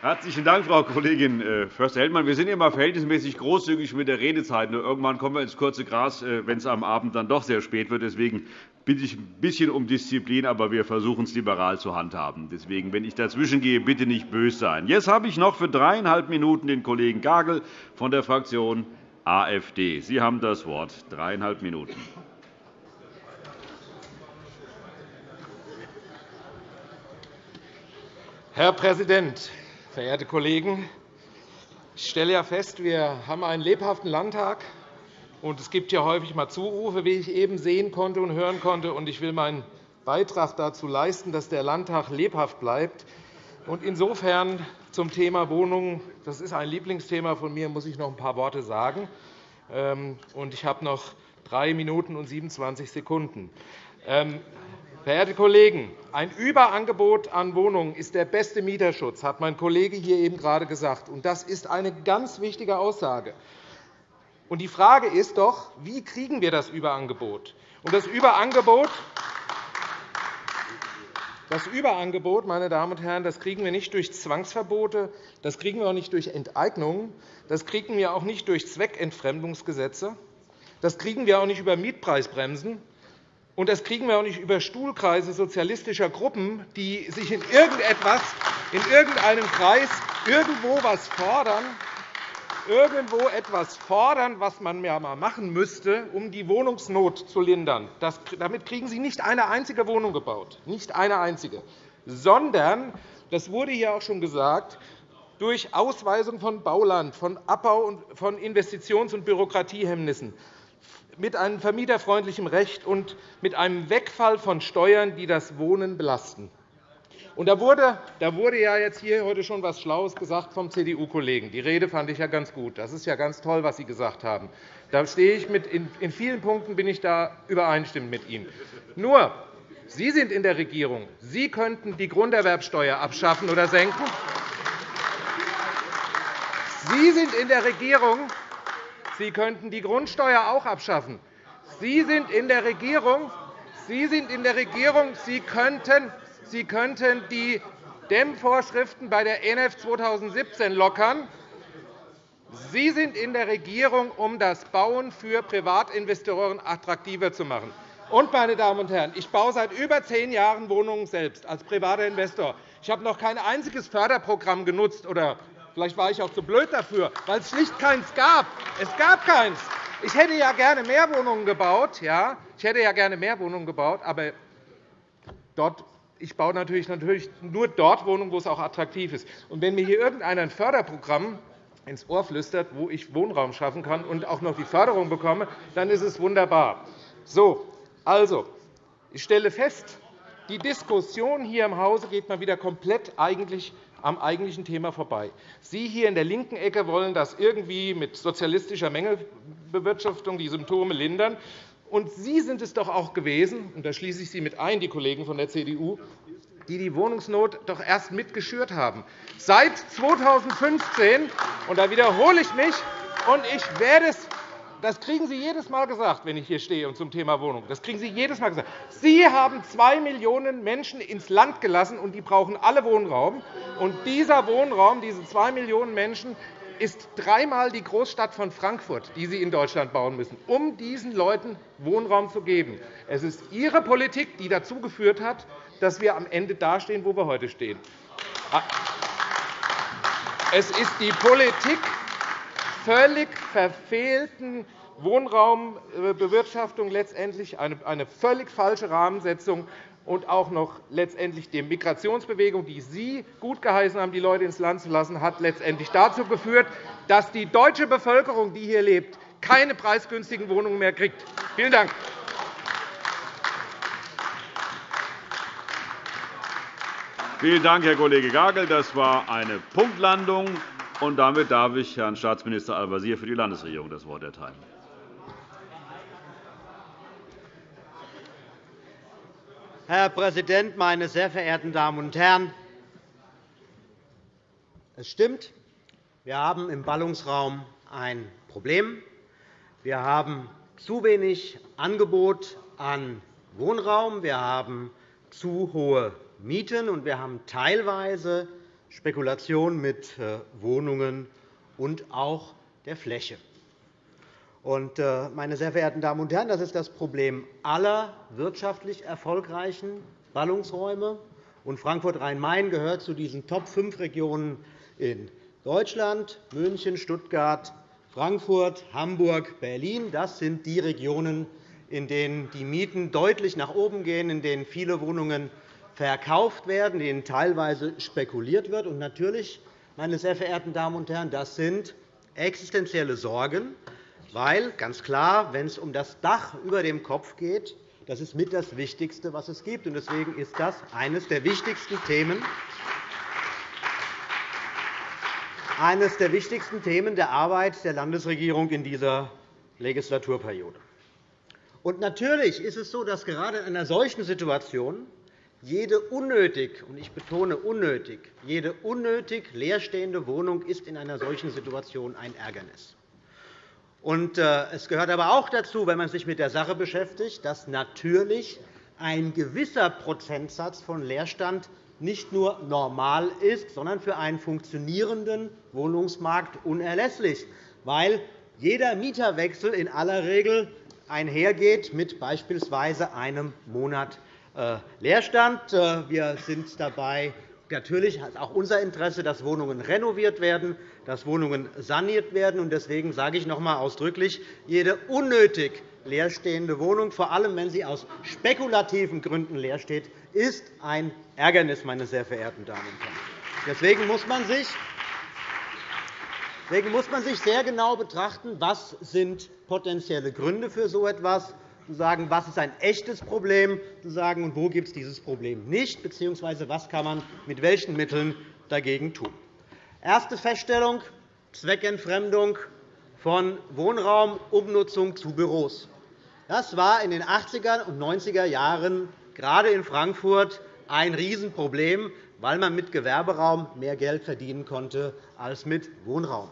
Herzlichen Dank, Frau Kollegin äh, Förster-Heldmann. Wir sind immer verhältnismäßig großzügig mit der Redezeit. Nur irgendwann kommen wir ins kurze Gras, äh, wenn es am Abend dann doch sehr spät wird. Deswegen bitte ich ein bisschen um Disziplin, aber wir versuchen es liberal zu handhaben. Deswegen, wenn ich dazwischen gehe, bitte nicht böse sein. Jetzt habe ich noch für dreieinhalb Minuten den Kollegen Gagel von der Fraktion AfD. Sie haben das Wort. Dreieinhalb Minuten. Herr Präsident, verehrte Kollegen! Ich stelle ja fest, wir haben einen lebhaften Landtag. und Es gibt ja häufig mal Zurufe, wie ich eben sehen konnte und hören konnte. Ich will meinen Beitrag dazu leisten, dass der Landtag lebhaft bleibt. Insofern zum Thema Wohnungen. Das ist ein Lieblingsthema von mir, muss ich noch ein paar Worte sagen. Ähm, ich habe noch drei Minuten und 27 Sekunden. Verehrte Kollegen, ein Überangebot an Wohnungen ist der beste Mieterschutz, hat mein Kollege hier eben gerade gesagt. Das ist eine ganz wichtige Aussage. Die Frage ist doch, wie kriegen wir das Überangebot? Das Überangebot das Überangebot, meine Damen und Herren, das kriegen wir nicht durch Zwangsverbote, das kriegen wir auch nicht durch Enteignungen, das kriegen wir auch nicht durch Zweckentfremdungsgesetze, das kriegen wir auch nicht über Mietpreisbremsen, und das kriegen wir auch nicht über Stuhlkreise sozialistischer Gruppen, die sich in irgendetwas, in irgendeinem Kreis irgendwo etwas fordern, irgendwo etwas fordern, was man ja mal machen müsste, um die Wohnungsnot zu lindern. Das, damit kriegen Sie nicht eine einzige Wohnung gebaut, nicht eine einzige, sondern, das wurde hier auch schon gesagt, durch Ausweisung von Bauland, von Abbau und von Investitions- und Bürokratiehemmnissen mit einem vermieterfreundlichen Recht und mit einem Wegfall von Steuern, die das Wohnen belasten. Da, wurde, da wurde ja jetzt hier heute schon etwas Schlaues gesagt vom CDU-Kollegen. Die Rede fand ich ja ganz gut. Das ist ja ganz toll, was Sie gesagt haben. Da stehe ich mit, in vielen Punkten bin ich da übereinstimmend mit Ihnen. Nur, Sie sind in der Regierung. Sie könnten die Grunderwerbsteuer abschaffen oder senken. Sie sind in der Regierung. Sie könnten die Grundsteuer auch abschaffen. Sie sind in der Regierung. Sie sind in der Regierung. Sie könnten, Sie könnten die Dämmvorschriften bei der ENF 2017 lockern. Sie sind in der Regierung, um das Bauen für Privatinvestoren attraktiver zu machen. Und, meine Damen und Herren, ich baue seit über zehn Jahren Wohnungen selbst als privater Investor. Ich habe noch kein einziges Förderprogramm genutzt oder Vielleicht war ich auch zu blöd dafür, weil es schlicht keins gab. Es gab keins. Ich hätte ja gerne mehr Wohnungen gebaut. Ja, ich hätte ja gerne mehr Wohnungen gebaut, aber dort ich baue natürlich, natürlich nur dort Wohnungen, wo es auch attraktiv ist. Und wenn mir hier irgendeiner ein Förderprogramm ins Ohr flüstert, wo ich Wohnraum schaffen kann und auch noch die Förderung bekomme, dann ist es wunderbar. So, also, ich stelle fest, die Diskussion hier im Hause geht mal wieder komplett eigentlich am eigentlichen Thema vorbei. Sie hier in der linken Ecke wollen das irgendwie mit sozialistischer Mängelbewirtschaftung die Symptome lindern. Und Sie sind es doch auch gewesen, und da schließe ich Sie mit ein, die Kollegen von der CDU, die die Wohnungsnot doch erst mitgeschürt haben. Seit 2015, und da wiederhole ich mich, und ich werde es das kriegen Sie jedes Mal gesagt, wenn ich hier stehe und zum Thema Wohnung. Das kriegen Sie jedes Mal gesagt. Sie haben zwei Millionen Menschen ins Land gelassen, und die brauchen alle Wohnraum. Und dieser Wohnraum, diese zwei Millionen Menschen, ist dreimal die Großstadt von Frankfurt, die Sie in Deutschland bauen müssen, um diesen Leuten Wohnraum zu geben. Es ist Ihre Politik, die dazu geführt hat, dass wir am Ende dastehen, wo wir heute stehen. Es ist die Politik völlig verfehlten Wohnraumbewirtschaftung letztendlich eine völlig falsche Rahmensetzung und auch noch letztendlich die Migrationsbewegung, die Sie gutgeheißen haben, die Leute ins Land zu lassen, hat letztendlich dazu geführt, dass die deutsche Bevölkerung, die hier lebt, keine preisgünstigen Wohnungen mehr kriegt. Vielen Dank. Vielen Dank, Herr Kollege Gagel. Das war eine Punktlandung. Und damit darf ich Herrn Staatsminister Al-Wazir für die Landesregierung das Wort erteilen. Herr Präsident, meine sehr verehrten Damen und Herren! Es stimmt, wir haben im Ballungsraum ein Problem. Wir haben zu wenig Angebot an Wohnraum, wir haben zu hohe Mieten, und wir haben teilweise Spekulation mit äh, Wohnungen und auch der Fläche. Äh, meine sehr verehrten Damen und Herren, das ist das Problem aller wirtschaftlich erfolgreichen Ballungsräume. Frankfurt-Rhein-Main gehört zu diesen Top-5-Regionen in Deutschland. München, Stuttgart, Frankfurt, Hamburg, Berlin das sind die Regionen, in denen die Mieten deutlich nach oben gehen, in denen viele Wohnungen verkauft werden, denen teilweise spekuliert wird. Und natürlich, meine sehr verehrten Damen und Herren, das sind existenzielle Sorgen, weil ganz klar, wenn es um das Dach über dem Kopf geht, das ist mit das Wichtigste, was es gibt. Deswegen ist das eines der wichtigsten Themen, eines der wichtigsten Themen der Arbeit der Landesregierung in dieser Legislaturperiode. Und natürlich ist es so, dass gerade in einer solchen Situation jede unnötig, und ich betone unnötig, jede unnötig leerstehende Wohnung ist in einer solchen Situation ein Ärgernis. Äh, es gehört aber auch dazu, wenn man sich mit der Sache beschäftigt, dass natürlich ein gewisser Prozentsatz von Leerstand nicht nur normal ist, sondern für einen funktionierenden Wohnungsmarkt unerlässlich, weil jeder Mieterwechsel in aller Regel einhergeht mit beispielsweise einem Monat Leerstand. Äh, wir sind dabei natürlich ist auch unser Interesse, dass Wohnungen renoviert werden, dass Wohnungen saniert werden. Deswegen sage ich noch einmal ausdrücklich, jede unnötig leerstehende Wohnung, vor allem wenn sie aus spekulativen Gründen leer steht, ist ein Ärgernis, meine sehr verehrten Damen und Herren. Deswegen muss man sich Deswegen muss man sich sehr genau betrachten, was sind potenzielle Gründe für so etwas zu sagen, was ist ein echtes Problem, zu sagen, und wo gibt es dieses Problem nicht, bzw. was kann man mit welchen Mitteln dagegen tun. Erste Feststellung, Zweckentfremdung von Wohnraumumnutzung zu Büros. Das war in den 80er und 90er Jahren gerade in Frankfurt ein Riesenproblem, weil man mit Gewerberaum mehr Geld verdienen konnte als mit Wohnraum.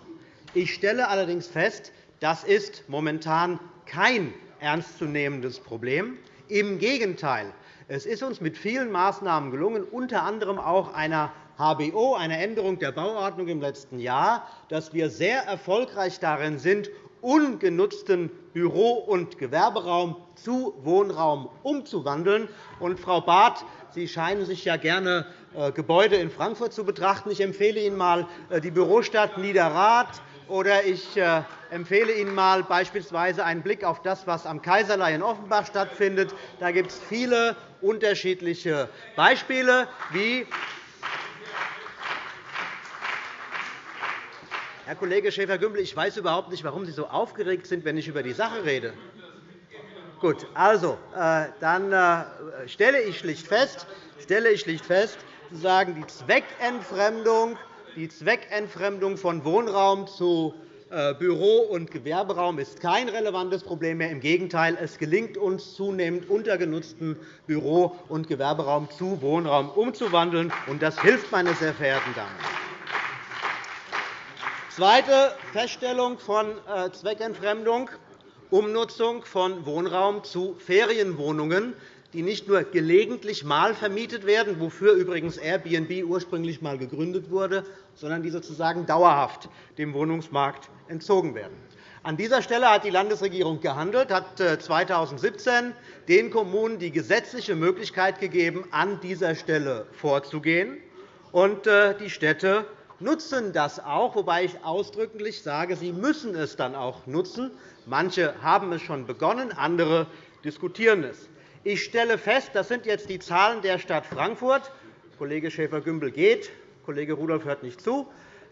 Ich stelle allerdings fest, das ist momentan kein ernstzunehmendes Problem. Im Gegenteil. Es ist uns mit vielen Maßnahmen gelungen, unter anderem auch einer HBO, einer Änderung der Bauordnung im letzten Jahr, dass wir sehr erfolgreich darin sind, ungenutzten Büro- und Gewerberaum zu Wohnraum umzuwandeln. Und, Frau Barth, Sie scheinen sich ja gerne äh, Gebäude in Frankfurt zu betrachten. Ich empfehle Ihnen einmal äh, die Bürostadt Niederrad oder ich äh, empfehle Ihnen mal beispielsweise einen Blick auf das, was am Kaiserlei in Offenbach stattfindet. Da gibt es viele unterschiedliche Beispiele, wie Herr Kollege Schäfer-Gümbel, ich weiß überhaupt nicht, warum Sie so aufgeregt sind, wenn ich über die Sache rede. Gut, also, äh, dann äh, stelle ich schlicht fest, stelle ich schlicht fest, sagen, die Zweckentfremdung die Zweckentfremdung von Wohnraum zu äh, Büro- und Gewerberaum ist kein relevantes Problem mehr. Im Gegenteil, es gelingt uns zunehmend, untergenutzten Büro- und Gewerberaum zu Wohnraum umzuwandeln. und Das hilft, meine sehr verehrten Damen. Zweite Feststellung von äh, Zweckentfremdung, Umnutzung von Wohnraum zu Ferienwohnungen die nicht nur gelegentlich mal vermietet werden, wofür übrigens Airbnb ursprünglich einmal gegründet wurde, sondern die sozusagen dauerhaft dem Wohnungsmarkt entzogen werden. An dieser Stelle hat die Landesregierung gehandelt, hat 2017 äh, den Kommunen die gesetzliche Möglichkeit gegeben, an dieser Stelle vorzugehen. Und äh, die Städte nutzen das auch, wobei ich ausdrücklich sage, sie müssen es dann auch nutzen. Manche haben es schon begonnen, andere diskutieren es. Ich stelle fest, das sind jetzt die Zahlen der Stadt Frankfurt. Kollege Schäfer-Gümbel geht, Kollege Rudolph hört nicht zu.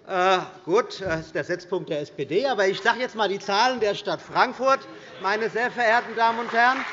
Äh, gut, das ist der Setzpunkt der SPD. Aber ich sage jetzt einmal die Zahlen der Stadt Frankfurt, meine sehr verehrten Damen und Herren.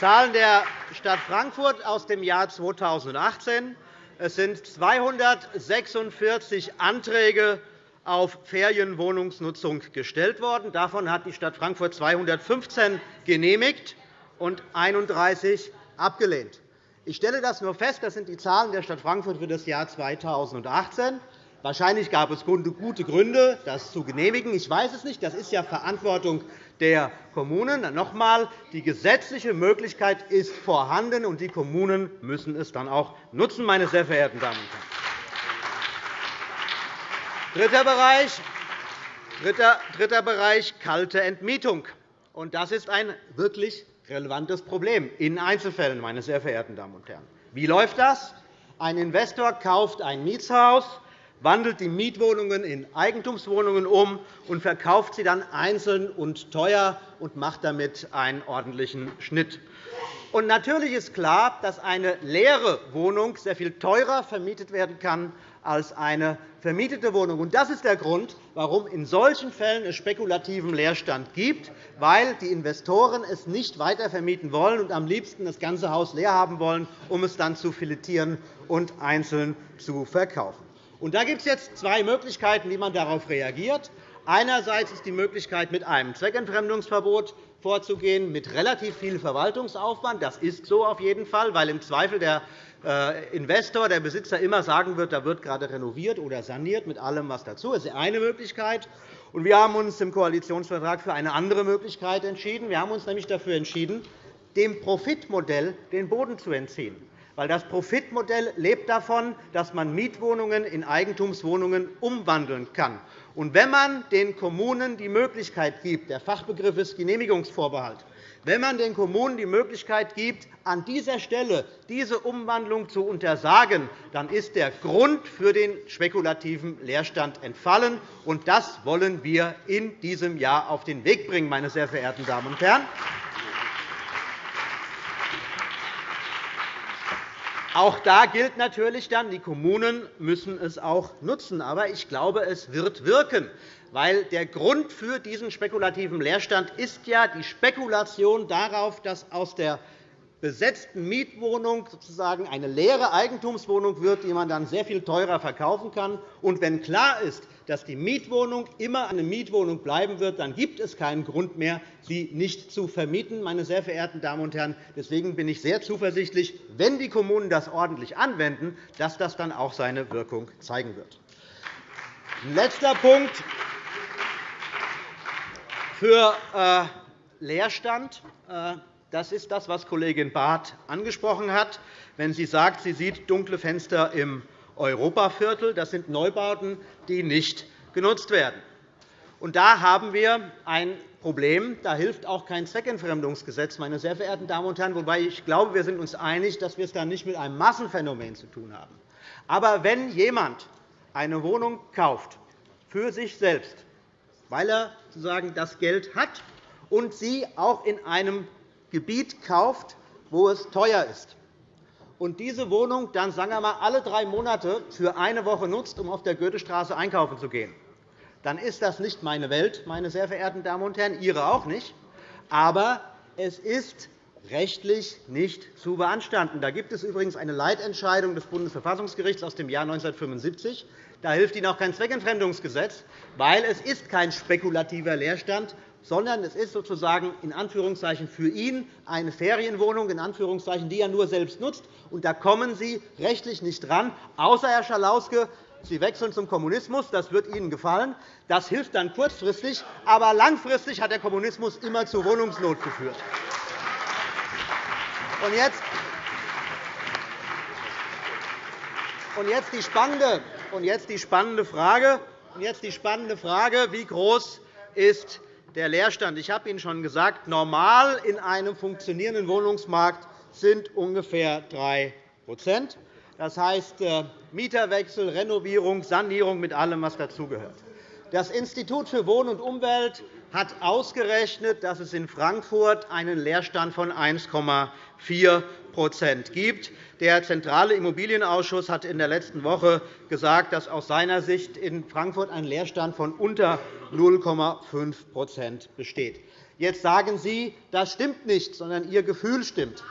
Zahlen der Stadt Frankfurt aus dem Jahr 2018. Es sind 246 Anträge auf Ferienwohnungsnutzung gestellt worden. Davon hat die Stadt Frankfurt 215 genehmigt und 31 abgelehnt. Ich stelle das nur fest. Das sind die Zahlen der Stadt Frankfurt für das Jahr 2018. Wahrscheinlich gab es gute Gründe, das zu genehmigen. Ich weiß es nicht. Das ist ja Verantwortung der Kommunen. Noch einmal, die gesetzliche Möglichkeit ist vorhanden, und die Kommunen müssen es dann auch nutzen, meine sehr verehrten Damen und Herren. Dritter Bereich, dritter, dritter Bereich kalte Entmietung. Das ist ein wirklich relevantes Problem in Einzelfällen, meine sehr verehrten Damen und Herren. Wie läuft das? Ein Investor kauft ein Mietshaus, wandelt die Mietwohnungen in Eigentumswohnungen um und verkauft sie dann einzeln und teuer und macht damit einen ordentlichen Schnitt. Natürlich ist klar, dass eine leere Wohnung sehr viel teurer vermietet werden kann als eine vermietete Wohnung. Das ist der Grund, warum in solchen Fällen es spekulativen Leerstand gibt, weil die Investoren es nicht weiter vermieten wollen und am liebsten das ganze Haus leer haben wollen, um es dann zu filetieren und einzeln zu verkaufen. da gibt es jetzt zwei Möglichkeiten, wie man darauf reagiert. Einerseits ist die Möglichkeit, mit einem Zweckentfremdungsverbot vorzugehen, mit relativ viel Verwaltungsaufwand. Das ist so auf jeden Fall, weil im Zweifel der Investor, der Besitzer immer sagen wird, da wird gerade renoviert oder saniert, mit allem, was dazu ist. Das ist eine Möglichkeit. Wir haben uns im Koalitionsvertrag für eine andere Möglichkeit entschieden. Wir haben uns nämlich dafür entschieden, dem Profitmodell den Boden zu entziehen. Weil das Profitmodell lebt davon, dass man Mietwohnungen in Eigentumswohnungen umwandeln kann. Und wenn man den Kommunen die Möglichkeit gibt, der Fachbegriff ist Genehmigungsvorbehalt, wenn man den Kommunen die Möglichkeit gibt, an dieser Stelle diese Umwandlung zu untersagen, dann ist der Grund für den spekulativen Leerstand entfallen. Und das wollen wir in diesem Jahr auf den Weg bringen, meine sehr verehrten Damen und Herren. Auch da gilt natürlich dann, die Kommunen müssen es auch nutzen. Aber ich glaube, es wird wirken, weil der Grund für diesen spekulativen Leerstand ist ja die Spekulation darauf, dass aus der besetzten Mietwohnung sozusagen eine leere Eigentumswohnung wird, die man dann sehr viel teurer verkaufen kann. Und wenn klar ist, dass die Mietwohnung immer eine Mietwohnung bleiben wird, dann gibt es keinen Grund mehr, sie nicht zu vermieten. Meine sehr verehrten Damen und Herren, deswegen bin ich sehr zuversichtlich, wenn die Kommunen das ordentlich anwenden, dass das dann auch seine Wirkung zeigen wird. Letzter Punkt für äh, Leerstand. Äh, das ist das, was Kollegin Barth angesprochen hat, wenn sie sagt, sie sieht dunkle Fenster im Europaviertel. Das sind Neubauten, die nicht genutzt werden. Und da haben wir ein Problem. Da hilft auch kein Zweckentfremdungsgesetz, meine sehr verehrten Damen und Herren, wobei ich glaube, wir sind uns einig, dass wir es dann nicht mit einem Massenphänomen zu tun haben. Aber wenn jemand eine Wohnung kauft für sich selbst, weil er sozusagen das Geld hat und sie auch in einem Gebiet kauft, wo es teuer ist, und diese Wohnung dann sagen wir mal, alle drei Monate für eine Woche nutzt, um auf der Goethestraße einkaufen zu gehen, dann ist das nicht meine Welt, meine sehr verehrten Damen und Herren, Ihre auch nicht. Aber es ist rechtlich nicht zu beanstanden. Da gibt es übrigens eine Leitentscheidung des Bundesverfassungsgerichts aus dem Jahr 1975. Da hilft Ihnen auch kein Zweckentfremdungsgesetz, weil es ist kein spekulativer Leerstand sondern es ist sozusagen in Anführungszeichen für ihn eine Ferienwohnung, in Anführungszeichen, die er nur selbst nutzt. Und da kommen Sie rechtlich nicht dran, außer Herr Schalauske, Sie wechseln zum Kommunismus. Das wird Ihnen gefallen. Das hilft dann kurzfristig, aber langfristig hat der Kommunismus immer zu Wohnungsnot geführt. Und jetzt, und jetzt die spannende, und jetzt die spannende Frage, und jetzt die spannende Frage, wie groß ist der Leerstand. Ich habe Ihnen schon gesagt, normal in einem funktionierenden Wohnungsmarkt sind ungefähr 3% Das heißt äh, Mieterwechsel, Renovierung, Sanierung mit allem, was dazugehört. Das Institut für Wohnen und Umwelt hat ausgerechnet, dass es in Frankfurt einen Leerstand von 1,4 gibt. Der Zentrale Immobilienausschuss hat in der letzten Woche gesagt, dass aus seiner Sicht in Frankfurt ein Leerstand von unter 0,5% besteht. Jetzt sagen Sie, das stimmt nicht, sondern Ihr Gefühl stimmt.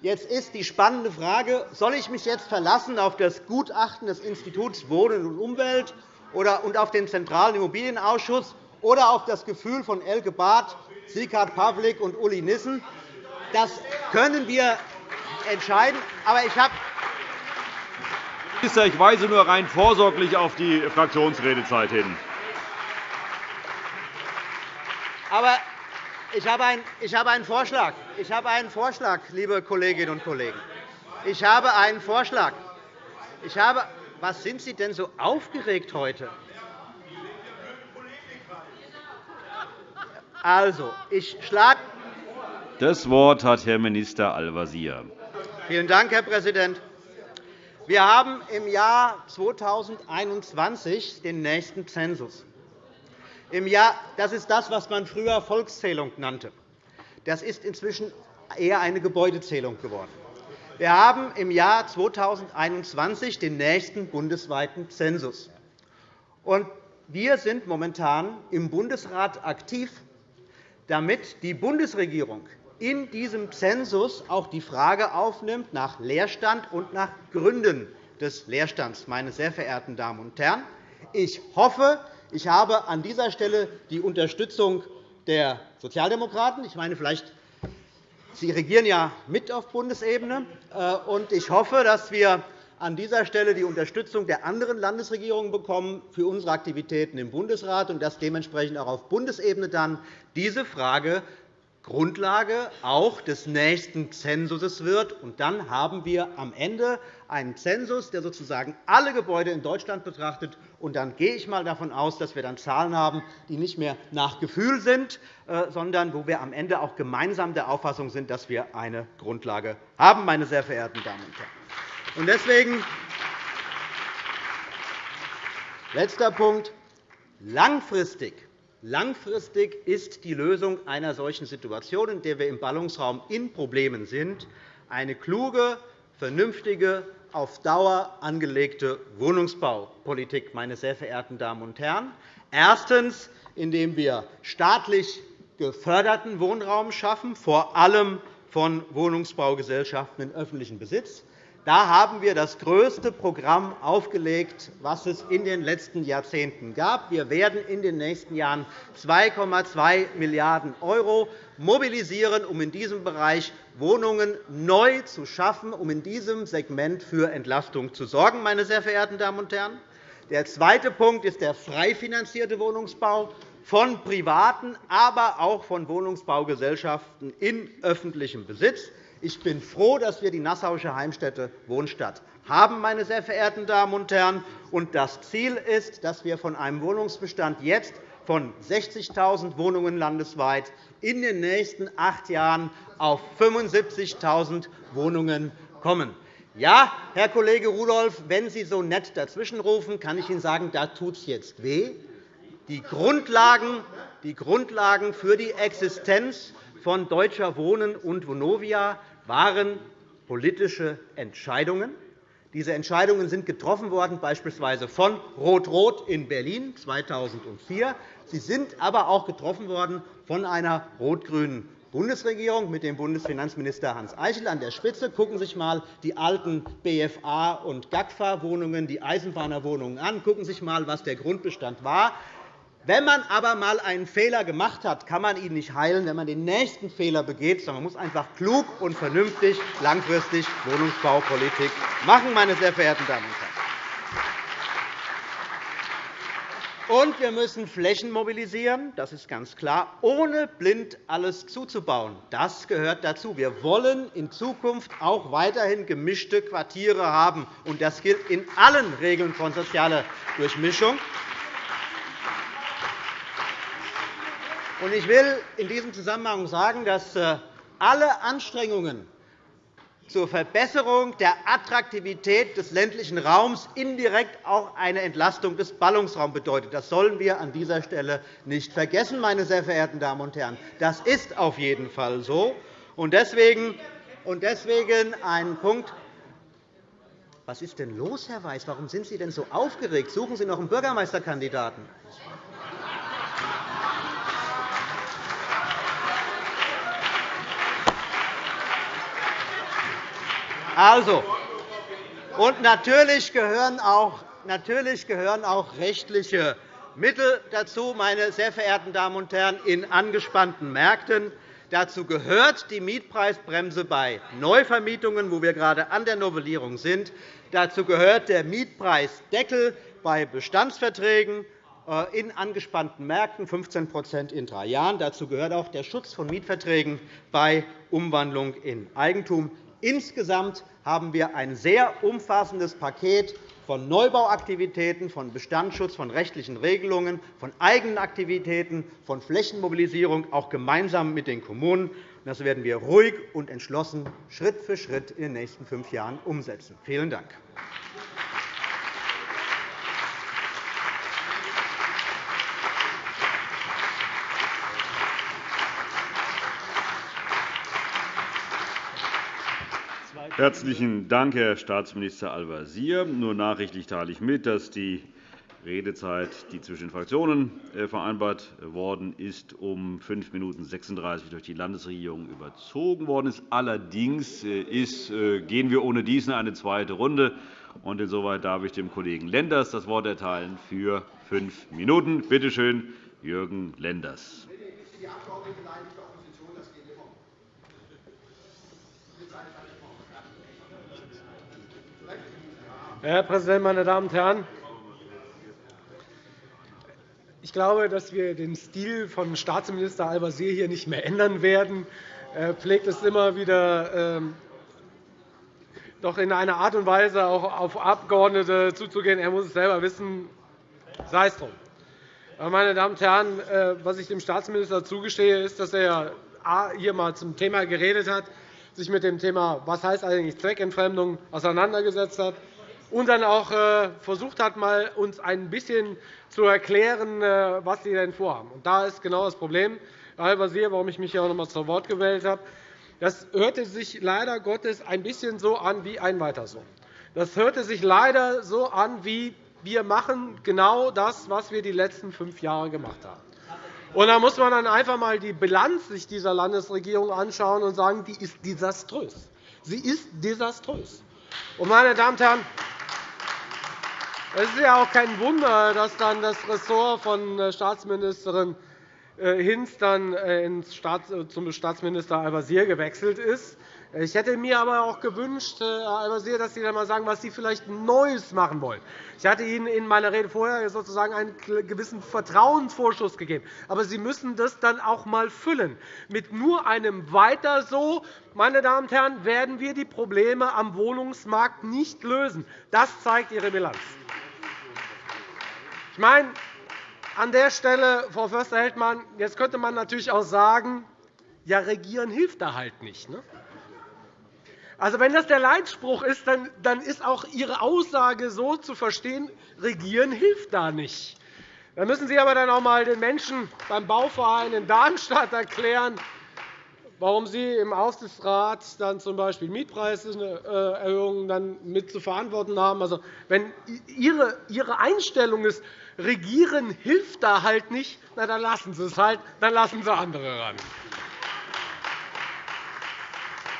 Jetzt ist die spannende Frage, soll ich mich jetzt verlassen auf das Gutachten des Instituts Wohnen und Umwelt und auf den Zentralen Immobilienausschuss oder auf das Gefühl von Elke Barth, Sieghard Pawlik und Uli Nissen? Das können wir entscheiden. Aber ich habe Minister, ich weise nur rein vorsorglich auf die Fraktionsredezeit hin. Aber ich habe, einen, ich habe einen Vorschlag. Ich habe einen Vorschlag, liebe Kolleginnen und Kollegen. Ich habe einen Vorschlag. Ich habe, was sind Sie denn so aufgeregt heute? Also, ich schlage das Wort hat Herr Minister Al-Wazir. Vielen Dank, Herr Präsident. Wir haben im Jahr 2021 den nächsten Zensus. Das ist das, was man früher Volkszählung nannte. Das ist inzwischen eher eine Gebäudezählung geworden. Wir haben im Jahr 2021 den nächsten bundesweiten Zensus. Wir sind momentan im Bundesrat aktiv, damit die Bundesregierung in diesem Zensus auch die Frage aufnimmt nach Leerstand und nach Gründen des Leerstands. Meine sehr verehrten Damen und Herren, ich hoffe, ich habe an dieser Stelle die Unterstützung der Sozialdemokraten. Ich meine, vielleicht Sie regieren ja mit auf Bundesebene. Äh, ich hoffe, dass wir an dieser Stelle die Unterstützung der anderen Landesregierungen bekommen für unsere Aktivitäten im Bundesrat und dass dementsprechend auch auf Bundesebene dann diese Frage Grundlage auch des nächsten Zensuses wird. Und dann haben wir am Ende einen Zensus, der sozusagen alle Gebäude in Deutschland betrachtet. Und dann gehe ich einmal davon aus, dass wir dann Zahlen haben, die nicht mehr nach Gefühl sind, äh, sondern wo wir am Ende auch gemeinsam der Auffassung sind, dass wir eine Grundlage haben, meine sehr verehrten Damen und Herren. Und deswegen letzter Punkt. Langfristig Langfristig ist die Lösung einer solchen Situation, in der wir im Ballungsraum in Problemen sind, eine kluge, vernünftige, auf Dauer angelegte Wohnungsbaupolitik, meine sehr verehrten Damen und Herren. Erstens, indem wir staatlich geförderten Wohnraum schaffen, vor allem von Wohnungsbaugesellschaften in öffentlichem Besitz. Da haben wir das größte Programm aufgelegt, was es in den letzten Jahrzehnten gab. Wir werden in den nächsten Jahren 2,2 Milliarden € mobilisieren, um in diesem Bereich Wohnungen neu zu schaffen, um in diesem Segment für Entlastung zu sorgen. Meine sehr verehrten Damen und Herren. Der zweite Punkt ist der frei finanzierte Wohnungsbau von Privaten, aber auch von Wohnungsbaugesellschaften in öffentlichem Besitz. Ich bin froh, dass wir die Nassauische Heimstätte Wohnstadt haben, meine sehr verehrten Damen und Herren. Und das Ziel ist, dass wir von einem Wohnungsbestand jetzt von 60.000 Wohnungen landesweit in den nächsten acht Jahren auf 75.000 Wohnungen kommen. Ja, Herr Kollege Rudolph, wenn Sie so nett dazwischenrufen, kann ich Ihnen sagen, da tut es jetzt weh. Die Grundlagen, die Grundlagen für die Existenz von Deutscher Wohnen und Vonovia waren politische Entscheidungen. Diese Entscheidungen sind getroffen worden, beispielsweise von Rot-Rot in Berlin 2004. Sie sind aber auch getroffen worden von einer rot-grünen Bundesregierung mit dem Bundesfinanzminister Hans Eichel an der Spitze. Gucken Sie sich einmal die alten BFA- und GAGFA-Wohnungen, die Eisenbahnerwohnungen an. Gucken Sie sich einmal, was der Grundbestand war. Wenn man aber einmal einen Fehler gemacht hat, kann man ihn nicht heilen, wenn man den nächsten Fehler begeht, sondern man muss einfach klug und vernünftig langfristig Wohnungsbaupolitik machen, meine sehr verehrten Damen und Herren. Und wir müssen Flächen mobilisieren, das ist ganz klar, ohne blind alles zuzubauen. Das gehört dazu. Wir wollen in Zukunft auch weiterhin gemischte Quartiere haben. und Das gilt in allen Regeln von sozialer Durchmischung. Ich will in diesem Zusammenhang sagen, dass äh, alle Anstrengungen zur Verbesserung der Attraktivität des ländlichen Raums indirekt auch eine Entlastung des Ballungsraums bedeutet. Das sollen wir an dieser Stelle nicht vergessen, meine sehr verehrten Damen und Herren. Das ist auf jeden Fall so. Deswegen ein Punkt. Was ist denn los, Herr Weiß? Warum sind Sie denn so aufgeregt? Suchen Sie noch einen Bürgermeisterkandidaten. Also, und natürlich gehören, auch, natürlich gehören auch rechtliche Mittel dazu, meine sehr verehrten Damen und Herren, in angespannten Märkten. Dazu gehört die Mietpreisbremse bei Neuvermietungen, wo wir gerade an der Novellierung sind. Dazu gehört der Mietpreisdeckel bei Bestandsverträgen äh, in angespannten Märkten, 15% in drei Jahren. Dazu gehört auch der Schutz von Mietverträgen bei Umwandlung in Eigentum. Insgesamt haben wir ein sehr umfassendes Paket von Neubauaktivitäten, von Bestandsschutz, von rechtlichen Regelungen, von eigenen Aktivitäten, von Flächenmobilisierung, auch gemeinsam mit den Kommunen. Das werden wir ruhig und entschlossen Schritt für Schritt in den nächsten fünf Jahren umsetzen. Vielen Dank. Herzlichen Dank, Herr Staatsminister Al-Wazir. Nur nachrichtlich teile ich mit, dass die Redezeit, die zwischen den Fraktionen äh, vereinbart worden ist, um 5 Minuten 36 durch die Landesregierung überzogen worden ist. Allerdings äh, ist, äh, gehen wir ohne dies in eine zweite Runde. Und insoweit darf ich dem Kollegen Lenders das Wort erteilen für fünf Minuten. Bitte schön, Jürgen Lenders. Herr Präsident, meine Damen und Herren! Ich glaube, dass wir den Stil von Staatsminister Al-Wazir hier nicht mehr ändern werden. Er pflegt es immer wieder, ähm, doch in einer Art und Weise auch auf Abgeordnete zuzugehen. Er muss es selber wissen. Sei es drum. Meine Damen und Herren, äh, was ich dem Staatsminister zugestehe, ist, dass er hier einmal zum Thema geredet hat, sich mit dem Thema, was heißt eigentlich Zweckentfremdung, auseinandergesetzt hat und dann auch äh, versucht hat, mal uns ein bisschen zu erklären, äh, was Sie denn vorhaben. Und da ist genau das Problem, Al-Wazir, warum ich mich hier auch noch einmal zu Wort gewählt habe. Das hörte sich leider Gottes ein bisschen so an wie ein Weiter so. Das hörte sich leider so an, wie wir machen genau das, was wir die letzten fünf Jahre gemacht haben. Und da muss man dann einfach einmal die Bilanz sich dieser Landesregierung anschauen und sagen, die ist desaströs. Sie ist desaströs. Und, meine Damen und Herren, es ist ja auch kein Wunder, dass dann das Ressort von äh, Staatsministerin äh, Hinz dann äh, zum Staatsminister Al-Wazir gewechselt ist. Ich hätte mir aber auch gewünscht, Herr Al-Wazir, dass Sie dann einmal sagen, was Sie vielleicht Neues machen wollen. Ich hatte Ihnen in meiner Rede vorher sozusagen einen gewissen Vertrauensvorschuss gegeben. Aber Sie müssen das dann auch einmal füllen. Mit nur einem Weiter so meine Damen und Herren, werden wir die Probleme am Wohnungsmarkt nicht lösen. Das zeigt Ihre Bilanz. Ich meine, an der Stelle, Frau Förster-Heldmann, jetzt könnte man natürlich auch sagen, ja, regieren hilft da halt nicht. Ne? Also, wenn das der Leitspruch ist, dann ist auch Ihre Aussage so zu verstehen, regieren hilft da nicht. Dann müssen Sie aber dann auch einmal den Menschen beim Bauverein in Darmstadt erklären, warum Sie im Aufsichtsrat dann. B. Mietpreiserhöhungen dann mit zu verantworten haben. Also, wenn Ihre Einstellung ist, Regieren hilft da halt nicht, na, dann lassen Sie es halt, dann lassen Sie andere ran.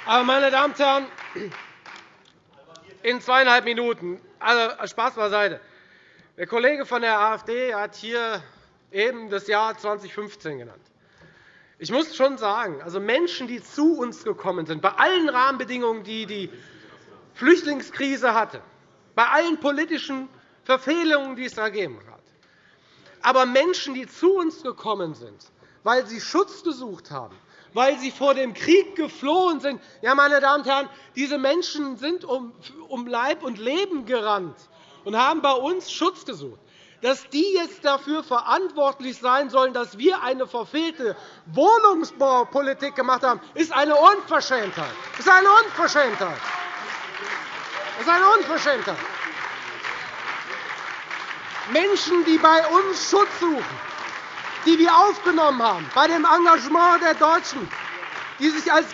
Aber, meine Damen und Herren, in zweieinhalb Minuten, also Spaß beiseite. Der Kollege von der AfD hat hier eben das Jahr 2015 genannt. Ich muss schon sagen, also Menschen, die zu uns gekommen sind, bei allen Rahmenbedingungen, die die Flüchtlingskrise hatte, bei allen politischen Verfehlungen, die es da gegeben hat, aber Menschen, die zu uns gekommen sind, weil sie Schutz gesucht haben, weil sie vor dem Krieg geflohen sind, ja, meine Damen und Herren, diese Menschen sind um Leib und Leben gerannt und haben bei uns Schutz gesucht dass die jetzt dafür verantwortlich sein sollen, dass wir eine verfehlte Wohnungsbaupolitik gemacht haben, ist eine Unverschämtheit. Das ist eine Unverschämtheit. Das ist eine Unverschämtheit. Menschen, die bei uns Schutz suchen, die wir aufgenommen haben, bei dem Engagement der Deutschen, die sich als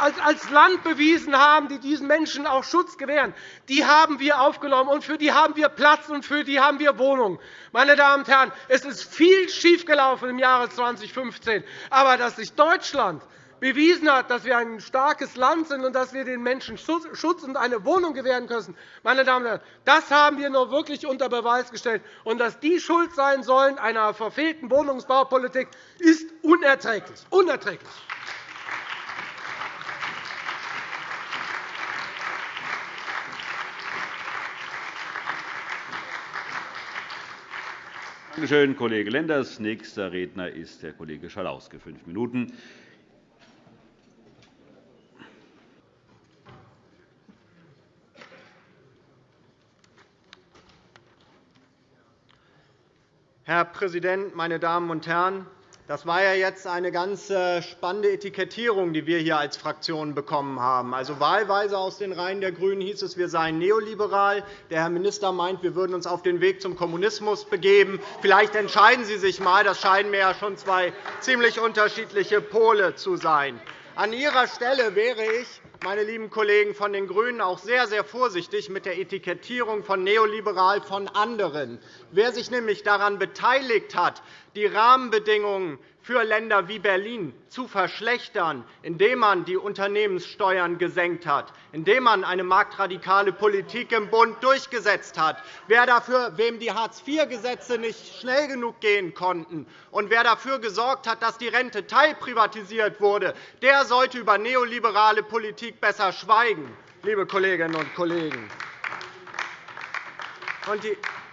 als Land bewiesen haben, die diesen Menschen auch Schutz gewähren, die haben wir aufgenommen, und für die haben wir Platz und für die haben wir Wohnungen. Meine Damen und Herren, es ist viel schiefgelaufen im Jahre 2015, aber dass sich Deutschland bewiesen hat, dass wir ein starkes Land sind und dass wir den Menschen Schutz und eine Wohnung gewähren können, meine Damen und Herren, das haben wir nur wirklich unter Beweis gestellt. Und dass die schuld sein sollen einer verfehlten Wohnungsbaupolitik, ist unerträglich. unerträglich. Danke schön, Kollege Lenders. Nächster Redner ist der Kollege Schalauske, fünf Minuten. Herr Präsident, meine Damen und Herren! Das war ja jetzt eine ganz äh, spannende Etikettierung, die wir hier als Fraktion bekommen haben. Also wahlweise aus den Reihen der GRÜNEN hieß es, wir seien neoliberal. Der Herr Minister meint, wir würden uns auf den Weg zum Kommunismus begeben. Vielleicht entscheiden Sie sich einmal. Das scheinen mir ja schon zwei ziemlich unterschiedliche Pole zu sein. An Ihrer Stelle wäre ich meine lieben Kollegen von den GRÜNEN, auch sehr, sehr vorsichtig mit der Etikettierung von neoliberal von anderen. Wer sich nämlich daran beteiligt hat, die Rahmenbedingungen für Länder wie Berlin zu verschlechtern, indem man die Unternehmenssteuern gesenkt hat, indem man eine marktradikale Politik im Bund durchgesetzt hat, wer dafür, wem die Hartz-IV-Gesetze nicht schnell genug gehen konnten und wer dafür gesorgt hat, dass die Rente teilprivatisiert wurde, der sollte über neoliberale Politik besser schweigen, liebe Kolleginnen und Kollegen.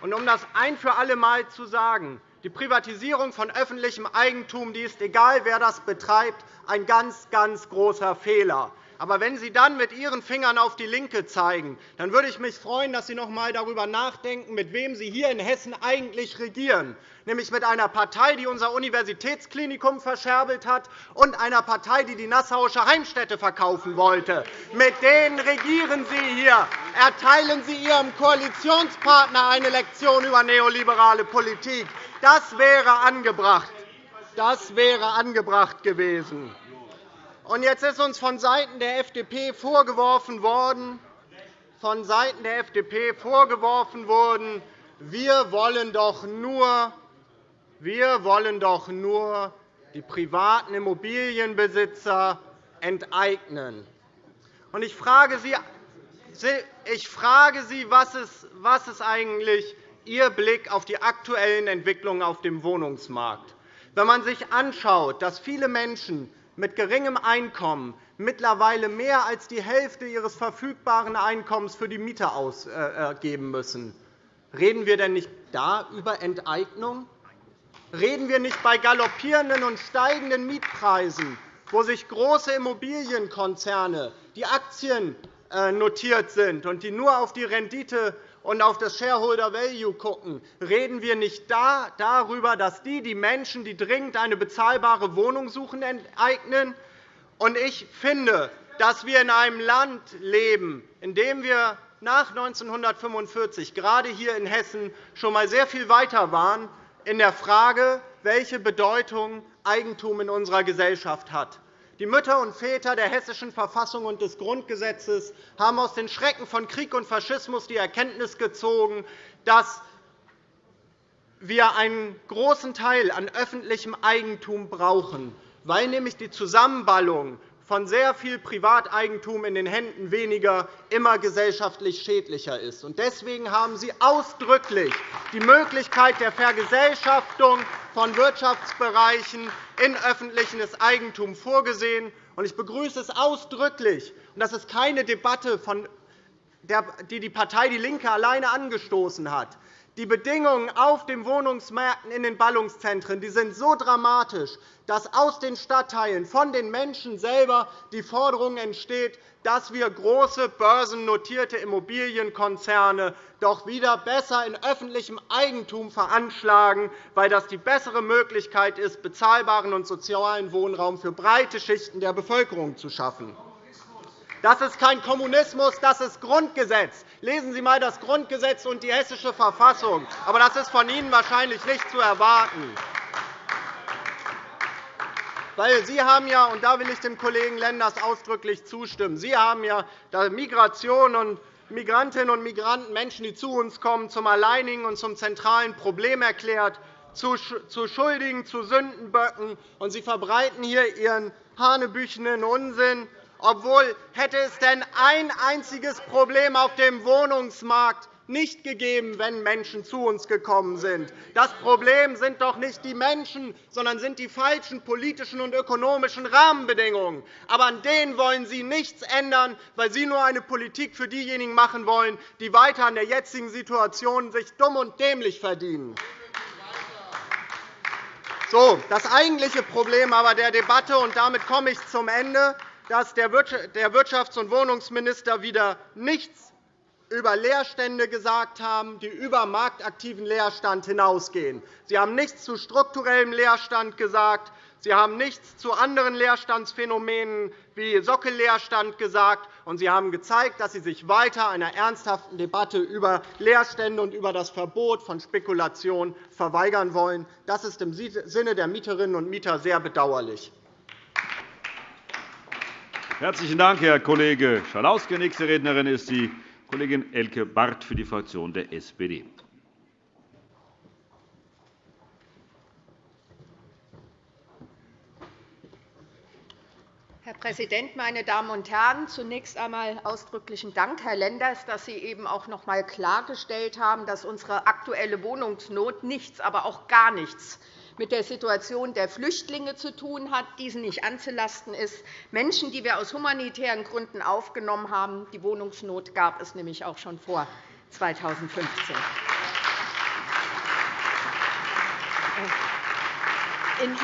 Um das ein für alle Mal zu sagen, die Privatisierung von öffentlichem Eigentum die ist, egal wer das betreibt, ein ganz, ganz großer Fehler. Aber wenn Sie dann mit Ihren Fingern auf die LINKE zeigen, dann würde ich mich freuen, dass Sie noch einmal darüber nachdenken, mit wem Sie hier in Hessen eigentlich regieren, nämlich mit einer Partei, die unser Universitätsklinikum verscherbelt hat, und einer Partei, die die Nassauische Heimstätte verkaufen wollte. Mit denen regieren Sie hier. Erteilen Sie Ihrem Koalitionspartner eine Lektion über neoliberale Politik. Das wäre angebracht. Das wäre angebracht gewesen. Und jetzt ist uns von Seiten der FDP vorgeworfen worden, von Seiten der FDP vorgeworfen worden, wir wollen doch nur, wir wollen doch nur die privaten Immobilienbesitzer enteignen. Und ich frage Sie, ich frage Sie was, ist, was ist eigentlich Ihr Blick auf die aktuellen Entwicklungen auf dem Wohnungsmarkt? Wenn man sich anschaut, dass viele Menschen mit geringem Einkommen mittlerweile mehr als die Hälfte ihres verfügbaren Einkommens für die Miete ausgeben müssen. Reden wir denn nicht da über Enteignung? Reden wir nicht bei galoppierenden und steigenden Mietpreisen, wo sich große Immobilienkonzerne, die Aktien äh, notiert sind und die nur auf die Rendite und auf das Shareholder Value schauen, reden wir nicht da darüber, dass die die Menschen, die dringend eine bezahlbare Wohnung suchen, enteignen. Ich finde, dass wir in einem Land leben, in dem wir nach 1945 gerade hier in Hessen schon einmal sehr viel weiter waren in der Frage, welche Bedeutung Eigentum in unserer Gesellschaft hat. Die Mütter und Väter der Hessischen Verfassung und des Grundgesetzes haben aus den Schrecken von Krieg und Faschismus die Erkenntnis gezogen, dass wir einen großen Teil an öffentlichem Eigentum brauchen, weil nämlich die Zusammenballung von sehr viel Privateigentum in den Händen weniger immer gesellschaftlich schädlicher ist. Deswegen haben Sie ausdrücklich die Möglichkeit der Vergesellschaftung von Wirtschaftsbereichen in öffentliches Eigentum vorgesehen. Ich begrüße es ausdrücklich. Das ist keine Debatte, die die Partei DIE LINKE alleine angestoßen hat. Die Bedingungen auf den Wohnungsmärkten in den Ballungszentren sind so dramatisch, dass aus den Stadtteilen von den Menschen selber die Forderung entsteht, dass wir große börsennotierte Immobilienkonzerne doch wieder besser in öffentlichem Eigentum veranschlagen, weil das die bessere Möglichkeit ist, bezahlbaren und sozialen Wohnraum für breite Schichten der Bevölkerung zu schaffen. Das ist kein Kommunismus, das ist Grundgesetz. Lesen Sie einmal das Grundgesetz und die Hessische Verfassung. Aber das ist von Ihnen wahrscheinlich nicht zu erwarten. Weil Sie haben ja, und da will ich dem Kollegen Lenders ausdrücklich zustimmen, Sie haben ja Migration und Migrantinnen und Migranten, Menschen, die zu uns kommen, zum alleinigen und zum zentralen Problem erklärt, zu Schuldigen, zu Sündenböcken, und Sie verbreiten hier Ihren hanebüchenen Unsinn obwohl hätte es denn ein einziges Problem auf dem Wohnungsmarkt nicht gegeben, wenn Menschen zu uns gekommen sind. Das Problem sind doch nicht die Menschen, sondern sind die falschen politischen und ökonomischen Rahmenbedingungen. Aber an denen wollen Sie nichts ändern, weil Sie nur eine Politik für diejenigen machen wollen, die weiter an der jetzigen Situation sich dumm und dämlich verdienen. So, das eigentliche Problem aber der Debatte, und damit komme ich zum Ende, dass der Wirtschafts- und Wohnungsminister wieder nichts über Leerstände gesagt haben, die über marktaktiven Leerstand hinausgehen. Sie haben nichts zu strukturellem Leerstand gesagt. Sie haben nichts zu anderen Leerstandsphänomenen wie Sockelleerstand gesagt. Und Sie haben gezeigt, dass Sie sich weiter einer ernsthaften Debatte über Leerstände und über das Verbot von Spekulation verweigern wollen. Das ist im Sinne der Mieterinnen und Mieter sehr bedauerlich. Herzlichen Dank, Herr Kollege Schalauske. Nächste Rednerin ist die Kollegin Elke Barth für die Fraktion der SPD. Herr Präsident, meine Damen und Herren! Zunächst einmal ausdrücklichen Dank, Herr Lenders, dass Sie eben auch noch einmal klargestellt haben, dass unsere aktuelle Wohnungsnot nichts, aber auch gar nichts mit der Situation der Flüchtlinge zu tun hat, diesen nicht anzulasten ist. Menschen, die wir aus humanitären Gründen aufgenommen haben. Die Wohnungsnot gab es nämlich auch schon vor 2015. In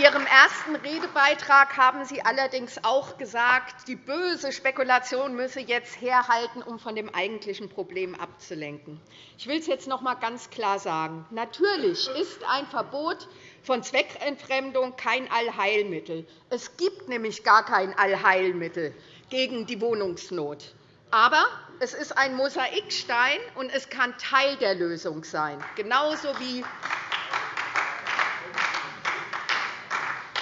Ihrem ersten Redebeitrag haben Sie allerdings auch gesagt, die böse Spekulation müsse jetzt herhalten, um von dem eigentlichen Problem abzulenken. Ich will es jetzt noch einmal ganz klar sagen. Natürlich ist ein Verbot von Zweckentfremdung kein Allheilmittel. Es gibt nämlich gar kein Allheilmittel gegen die Wohnungsnot. Aber es ist ein Mosaikstein, und es kann Teil der Lösung sein, genauso wie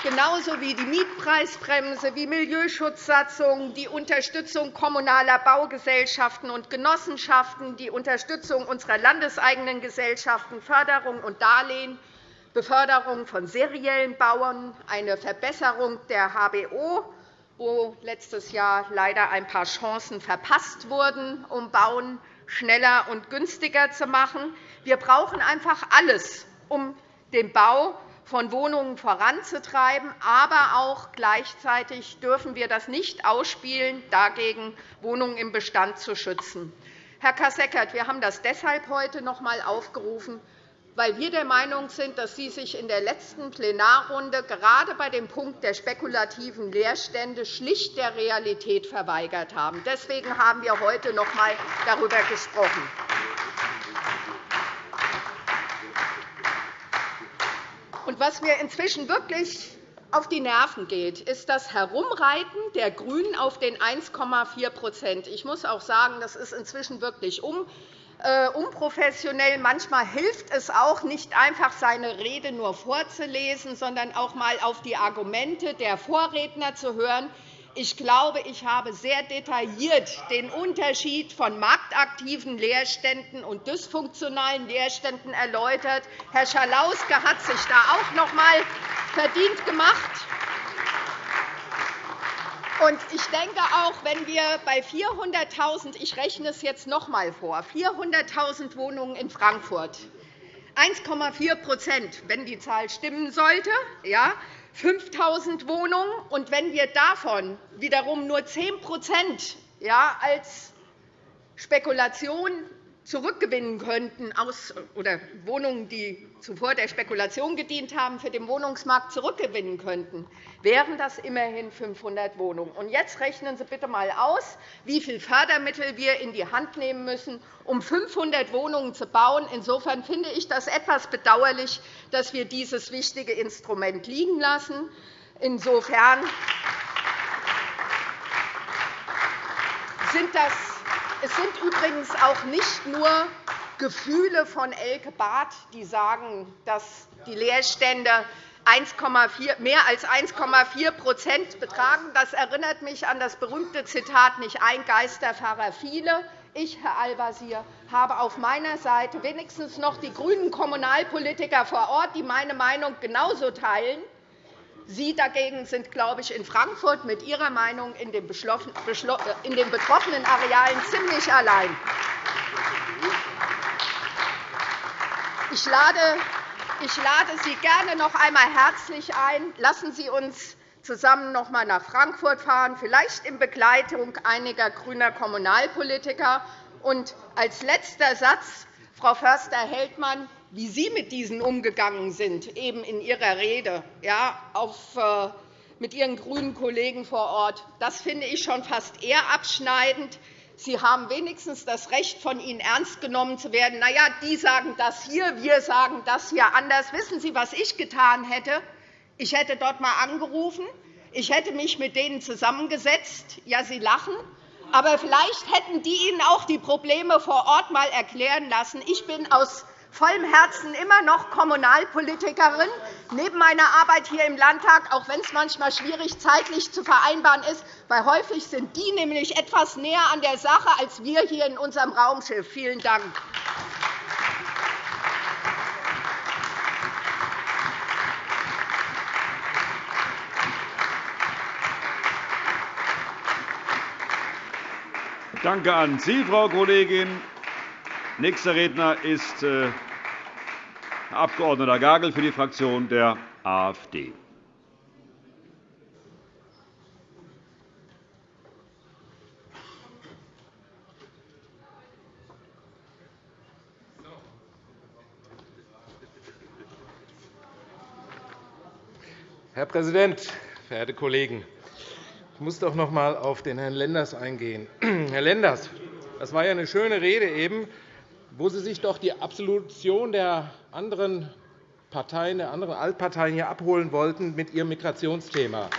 genauso wie die Mietpreisbremse, wie Milieuschutzsatzungen, die Unterstützung kommunaler Baugesellschaften und Genossenschaften, die Unterstützung unserer landeseigenen Gesellschaften, Förderung und Darlehen, Beförderung von seriellen Bauern, eine Verbesserung der HBO, wo letztes Jahr leider ein paar Chancen verpasst wurden, um Bauen schneller und günstiger zu machen. Wir brauchen einfach alles, um den Bau von Wohnungen voranzutreiben. Aber auch gleichzeitig dürfen wir das nicht ausspielen, dagegen Wohnungen im Bestand zu schützen. Herr Kasseckert, wir haben das deshalb heute noch einmal aufgerufen, weil wir der Meinung sind, dass Sie sich in der letzten Plenarrunde gerade bei dem Punkt der spekulativen Leerstände schlicht der Realität verweigert haben. Deswegen haben wir heute noch einmal darüber gesprochen. Und was mir inzwischen wirklich auf die Nerven geht, ist das Herumreiten der GRÜNEN auf den 1,4% Ich muss auch sagen, das ist inzwischen wirklich äh, unprofessionell. Manchmal hilft es auch, nicht einfach seine Rede nur vorzulesen, sondern auch einmal auf die Argumente der Vorredner zu hören. Ich glaube, ich habe sehr detailliert den Unterschied von marktaktiven Leerständen und dysfunktionalen Leerständen erläutert. Herr Schalauske hat sich da auch noch einmal verdient gemacht. Ich denke auch, wenn wir bei 400.000 ich rechne es jetzt noch einmal vor 400.000 Wohnungen in Frankfurt 1,4% wenn die Zahl stimmen sollte, ja, 5.000 Wohnungen. Und wenn wir davon wiederum nur 10% als Spekulation zurückgewinnen könnten, aus, oder Wohnungen, die zuvor der Spekulation gedient haben, für den Wohnungsmarkt zurückgewinnen könnten, wären das immerhin 500 Wohnungen. Und jetzt rechnen Sie bitte einmal aus, wie viele Fördermittel wir in die Hand nehmen müssen, um 500 Wohnungen zu bauen. Insofern finde ich das etwas bedauerlich, dass wir dieses wichtige Instrument liegen lassen. Insofern sind das es sind übrigens auch nicht nur Gefühle von Elke Barth, die sagen, dass die Leerstände mehr als 1,4% betragen. Das erinnert mich an das berühmte Zitat nicht ein Geisterfahrer viele. Ich, Herr Al-Wazir, habe auf meiner Seite wenigstens noch die grünen Kommunalpolitiker vor Ort, die meine Meinung genauso teilen. Sie dagegen sind, glaube ich, in Frankfurt mit Ihrer Meinung in den betroffenen Arealen ziemlich allein. Ich lade Sie gerne noch einmal herzlich ein. Lassen Sie uns zusammen noch einmal nach Frankfurt fahren, vielleicht in Begleitung einiger grüner Kommunalpolitiker. Und als letzter Satz, Frau Förster-Heldmann, wie Sie mit diesen umgegangen sind, eben in Ihrer Rede ja, auf, äh, mit Ihren grünen Kollegen vor Ort, das finde ich schon fast eher abschneidend. Sie haben wenigstens das Recht, von Ihnen ernst genommen zu werden. Na ja, die sagen das hier, wir sagen das hier anders. Wissen Sie, was ich getan hätte? Ich hätte dort einmal angerufen. Ich hätte mich mit denen zusammengesetzt. Ja, Sie lachen. Aber vielleicht hätten die Ihnen auch die Probleme vor Ort einmal erklären lassen. Ich bin aus vollem Herzen immer noch Kommunalpolitikerin, neben meiner Arbeit hier im Landtag, auch wenn es manchmal schwierig zeitlich zu vereinbaren ist, weil häufig sind die nämlich etwas näher an der Sache als wir hier in unserem Raumschiff. Vielen Dank. Danke an Sie, Frau Kollegin. Nächster Redner ist Herr äh, Abg. Gagel für die Fraktion der AfD. Herr Präsident, verehrte Kollegen! Ich muss doch noch einmal auf den Herrn Lenders eingehen. Herr Lenders, das war ja eine schöne Rede eben wo Sie sich doch die Absolution der anderen Parteien, der anderen Altparteien hier abholen wollten mit Ihrem Migrationsthema.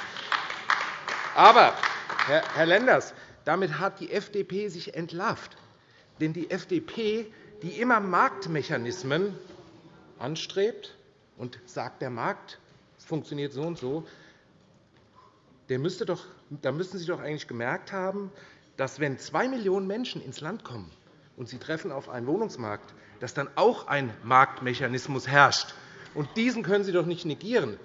Aber, Herr Lenders, damit hat die FDP sich entlarvt. Denn die FDP, die immer Marktmechanismen anstrebt und sagt, der Markt funktioniert so und so, der müsste doch, da müssten Sie doch eigentlich gemerkt haben, dass, wenn zwei Millionen Menschen ins Land kommen, und Sie treffen auf einen Wohnungsmarkt, dass dann auch ein Marktmechanismus herrscht. Und diesen können Sie doch nicht negieren.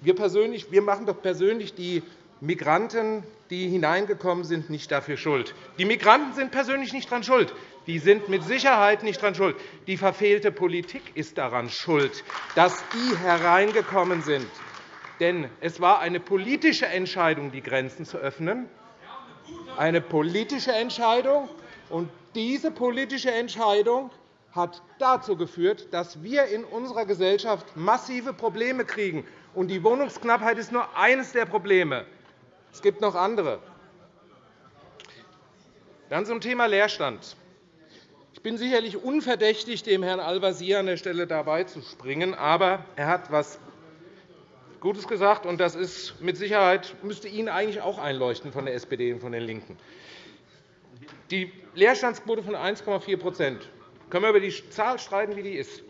Wir, persönlich, wir machen doch persönlich die Migranten, die hineingekommen sind, nicht dafür schuld. Die Migranten sind persönlich nicht daran schuld. Die sind mit Sicherheit nicht daran schuld. Die verfehlte Politik ist daran schuld, dass die hereingekommen sind. Denn es war eine politische Entscheidung, die Grenzen zu öffnen. Eine politische Entscheidung. Und diese politische Entscheidung hat dazu geführt, dass wir in unserer Gesellschaft massive Probleme kriegen. Und die Wohnungsknappheit ist nur eines der Probleme. Es gibt noch andere. Dann zum Thema Leerstand. Ich bin sicherlich unverdächtig, dem Herrn Al-Wazir an der Stelle dabei zu springen. Aber er hat etwas Gutes gesagt, und das ist mit Sicherheit müsste Ihnen eigentlich auch einleuchten von der SPD und von den LINKEN. Die Leerstandsquote von 1,4% können wir über die Zahl streiten, wie die ist.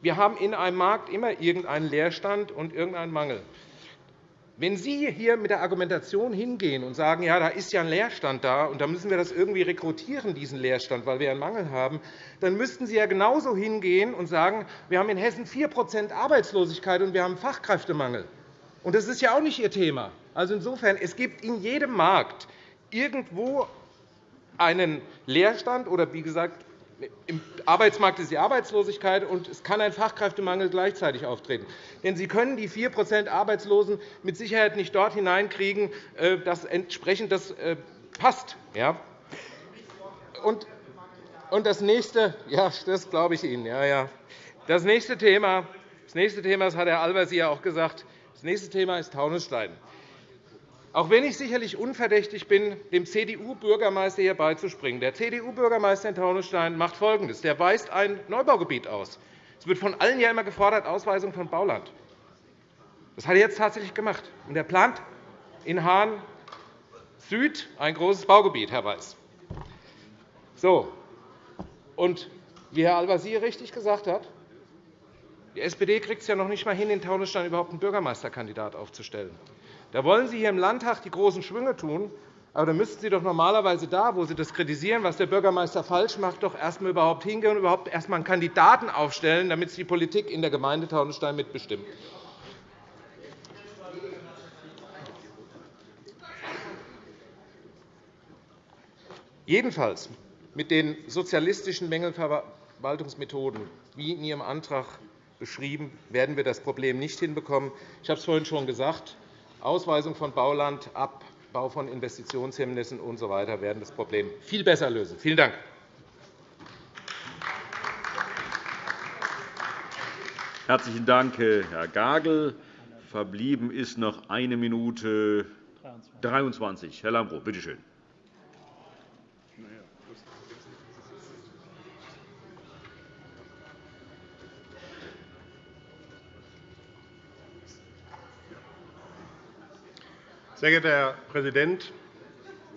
Wir haben in einem Markt immer irgendeinen Leerstand und irgendeinen Mangel. Wenn Sie hier mit der Argumentation hingehen und sagen, ja, da ist ja ein Leerstand da, und da müssen wir das irgendwie rekrutieren, diesen Leerstand, weil wir einen Mangel haben, dann müssten Sie ja genauso hingehen und sagen, wir haben in Hessen 4% Arbeitslosigkeit und wir haben Fachkräftemangel. Und das ist ja auch nicht Ihr Thema. Also insofern, es gibt in jedem Markt irgendwo einen Leerstand oder, wie gesagt, im Arbeitsmarkt ist die Arbeitslosigkeit, und es kann ein Fachkräftemangel gleichzeitig auftreten. Denn Sie können die 4% Arbeitslosen mit Sicherheit nicht dort hineinkriegen, äh, dass entsprechend das äh, passt. Und das nächste, ja, das glaube ich Ihnen. Ja, ja. Das nächste Thema, das nächste Thema, das hat Herr Albers ja auch gesagt, das nächste Thema ist Taunusstein. Auch wenn ich sicherlich unverdächtig bin, dem CDU-Bürgermeister hier beizuspringen. Der CDU-Bürgermeister in Taunusstein macht Folgendes. Der weist ein Neubaugebiet aus. Es wird von allen ja immer gefordert, Ausweisung von Bauland. Das hat er jetzt tatsächlich gemacht. Und er plant in Hahn Süd ein großes Baugebiet, Herr Weiß. So. Und wie Herr Al-Wazir richtig gesagt hat, die SPD kriegt es ja noch nicht einmal hin, in Taunusstein überhaupt einen Bürgermeisterkandidat aufzustellen. Da wollen Sie hier im Landtag die großen Schwünge tun. Aber dann müssten Sie doch normalerweise da, wo Sie das kritisieren, was der Bürgermeister falsch macht, doch erst einmal überhaupt hingehen und überhaupt erst einmal einen Kandidaten aufstellen, damit Sie die Politik in der Gemeinde Taunusstein mitbestimmen. Jedenfalls mit den sozialistischen Mängelverwaltungsmethoden, wie in Ihrem Antrag beschrieben, werden wir das Problem nicht hinbekommen. Ich habe es vorhin schon gesagt. Ausweisung von Bauland, Abbau von Investitionshemmnissen usw. So werden das Problem viel besser lösen. Vielen Dank. Herzlichen Dank, Herr Gagel. Verblieben ist noch eine Minute 23. Herr Lambrou, bitte schön. Sehr geehrter Herr Präsident,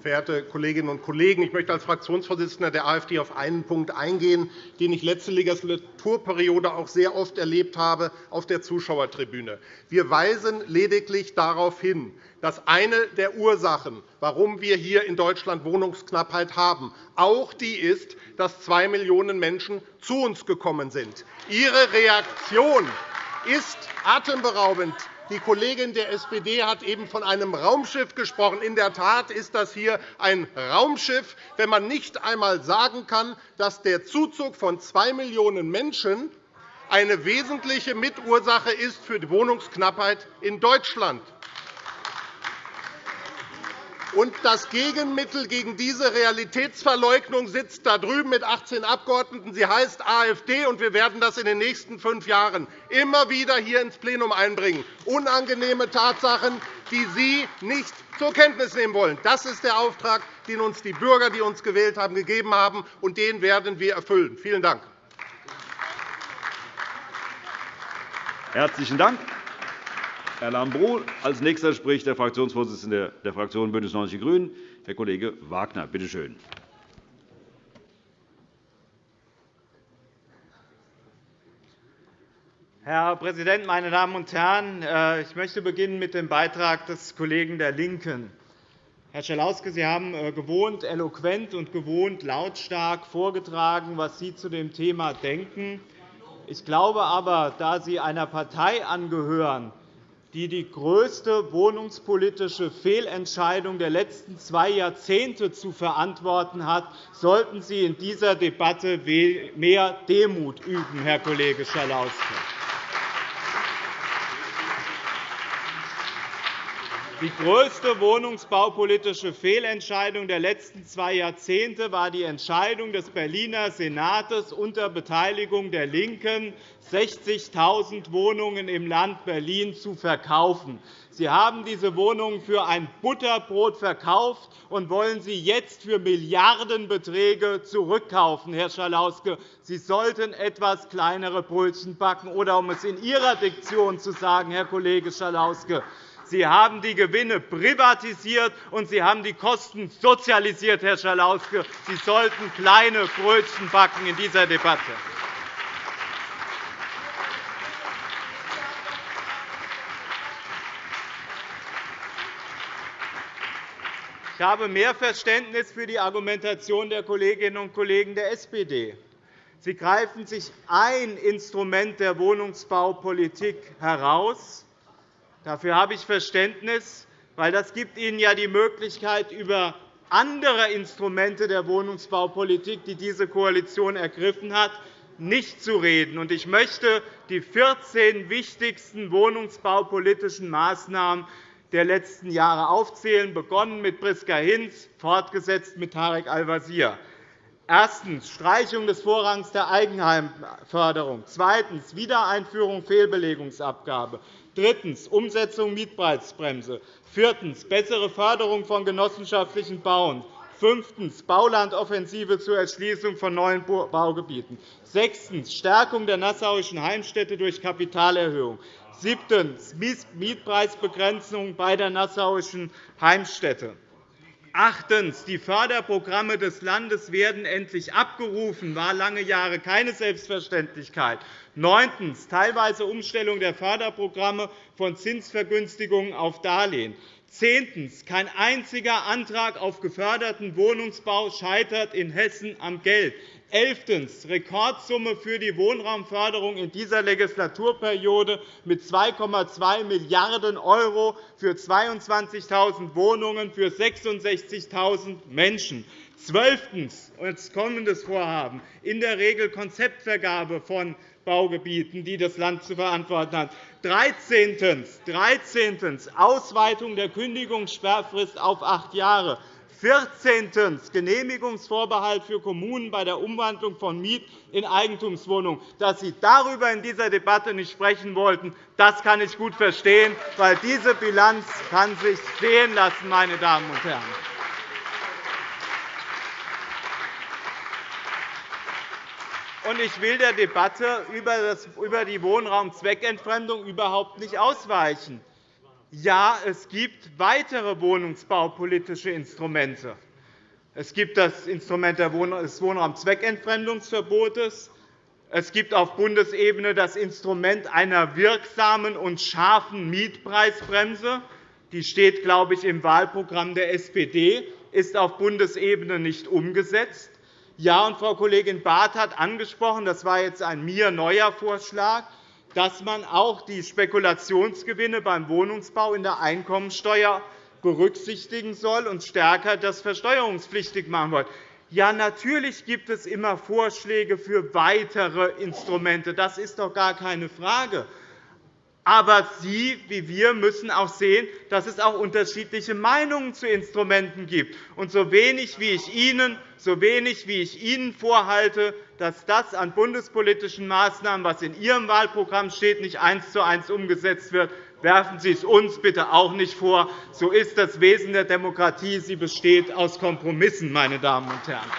verehrte Kolleginnen und Kollegen! Ich möchte als Fraktionsvorsitzender der AfD auf einen Punkt eingehen, den ich letzte Legislaturperiode auch sehr oft erlebt habe auf der Zuschauertribüne. Wir weisen lediglich darauf hin, dass eine der Ursachen, warum wir hier in Deutschland Wohnungsknappheit haben, auch die ist, dass zwei Millionen Menschen zu uns gekommen sind. Ihre Reaktion ist atemberaubend die Kollegin der SPD hat eben von einem Raumschiff gesprochen. In der Tat ist das hier ein Raumschiff, wenn man nicht einmal sagen kann, dass der Zuzug von zwei Millionen Menschen eine wesentliche Mitursache ist für die Wohnungsknappheit in Deutschland. Und das Gegenmittel gegen diese Realitätsverleugnung sitzt da drüben mit 18 Abgeordneten. Sie heißt AfD, und wir werden das in den nächsten fünf Jahren immer wieder hier ins Plenum einbringen. Unangenehme Tatsachen, die Sie nicht zur Kenntnis nehmen wollen. Das ist der Auftrag, den uns die Bürger, die uns gewählt haben, gegeben haben, und den werden wir erfüllen. Vielen Dank. Herzlichen Dank. Herr Lambrou. Als nächster spricht der Fraktionsvorsitzende der Fraktion BÜNDNIS 90 die GRÜNEN, Herr Kollege Wagner. Bitte schön. Herr Präsident, meine Damen und Herren! Äh, ich möchte beginnen mit dem Beitrag des Kollegen der LINKEN. Herr Schalauske, Sie haben äh, gewohnt eloquent und gewohnt lautstark vorgetragen, was Sie zu dem Thema denken. Ich glaube aber, da Sie einer Partei angehören, die die größte wohnungspolitische Fehlentscheidung der letzten zwei Jahrzehnte zu verantworten hat, sollten Sie in dieser Debatte mehr Demut üben, Herr Kollege Schalauske. Die größte wohnungsbaupolitische Fehlentscheidung der letzten zwei Jahrzehnte war die Entscheidung des Berliner Senats unter Beteiligung der LINKEN, 60.000 Wohnungen im Land Berlin zu verkaufen. Sie haben diese Wohnungen für ein Butterbrot verkauft und wollen sie jetzt für Milliardenbeträge zurückkaufen. Herr Schalauske, Sie sollten etwas kleinere Brötchen backen. Oder um es in Ihrer Diktion zu sagen, Herr Kollege Schalauske, Sie haben die Gewinne privatisiert, und Sie haben die Kosten sozialisiert, Herr Schalauske. Sie sollten kleine Brötchen backen in dieser Debatte. Ich habe mehr Verständnis für die Argumentation der Kolleginnen und Kollegen der SPD. Sie greifen sich ein Instrument der Wohnungsbaupolitik heraus, Dafür habe ich Verständnis, weil das gibt Ihnen ja die Möglichkeit, über andere Instrumente der Wohnungsbaupolitik, die diese Koalition ergriffen hat, nicht zu reden. Ich möchte die 14 wichtigsten wohnungsbaupolitischen Maßnahmen der letzten Jahre aufzählen, begonnen mit Priska Hinz, fortgesetzt mit Tarek Al-Wazir. Erstens. Streichung des Vorrangs der Eigenheimförderung. Zweitens. Wiedereinführung Fehlbelegungsabgabe. Drittens. Umsetzung Mietpreisbremse. Viertens. Bessere Förderung von genossenschaftlichen Bauen. Fünftens. Baulandoffensive zur Erschließung von neuen Baugebieten. Sechstens. Stärkung der nassauischen Heimstätte durch Kapitalerhöhung. Siebtens. Mietpreisbegrenzung bei der nassauischen Heimstätte. Achtens. Die Förderprogramme des Landes werden endlich abgerufen. Das war lange Jahre keine Selbstverständlichkeit. Neuntens. Teilweise Umstellung der Förderprogramme von Zinsvergünstigungen auf Darlehen. Zehntens. Kein einziger Antrag auf geförderten Wohnungsbau scheitert in Hessen am Geld. Elftens. Rekordsumme für die Wohnraumförderung in dieser Legislaturperiode mit 2,2 Milliarden € für 22.000 Wohnungen für 66.000 Menschen. Zwölftens. Als kommendes Vorhaben in der Regel Konzeptvergabe von Baugebieten, die das Land zu verantworten hat. 13. 13. Ausweitung der Kündigungssperrfrist auf acht Jahre. 14. Genehmigungsvorbehalt für Kommunen bei der Umwandlung von Miet- in Eigentumswohnungen. Dass Sie darüber in dieser Debatte nicht sprechen wollten, das kann ich gut verstehen, weil diese Bilanz kann sich sehen lassen, meine Damen und Herren. Ich will der Debatte über die Wohnraumzweckentfremdung überhaupt nicht ausweichen. Ja, es gibt weitere wohnungsbaupolitische Instrumente. Es gibt das Instrument des Wohnraumzweckentfremdungsverbotes. Es gibt auf Bundesebene das Instrument einer wirksamen und scharfen Mietpreisbremse. Die steht, glaube ich, im Wahlprogramm der SPD, ist auf Bundesebene nicht umgesetzt. Ja, und Frau Kollegin Barth hat angesprochen, das war jetzt ein mir neuer Vorschlag, dass man auch die Spekulationsgewinne beim Wohnungsbau in der Einkommensteuer berücksichtigen soll und stärker das versteuerungspflichtig machen soll. Ja, natürlich gibt es immer Vorschläge für weitere Instrumente. Das ist doch gar keine Frage. Aber Sie wie wir müssen auch sehen, dass es auch unterschiedliche Meinungen zu Instrumenten gibt. Und so wenig wie ich Ihnen, so wenig wie ich Ihnen vorhalte, dass das an bundespolitischen Maßnahmen, was in Ihrem Wahlprogramm steht, nicht eins zu eins umgesetzt wird, werfen Sie es uns bitte auch nicht vor. So ist das Wesen der Demokratie. Sie besteht aus Kompromissen, meine Damen und Herren.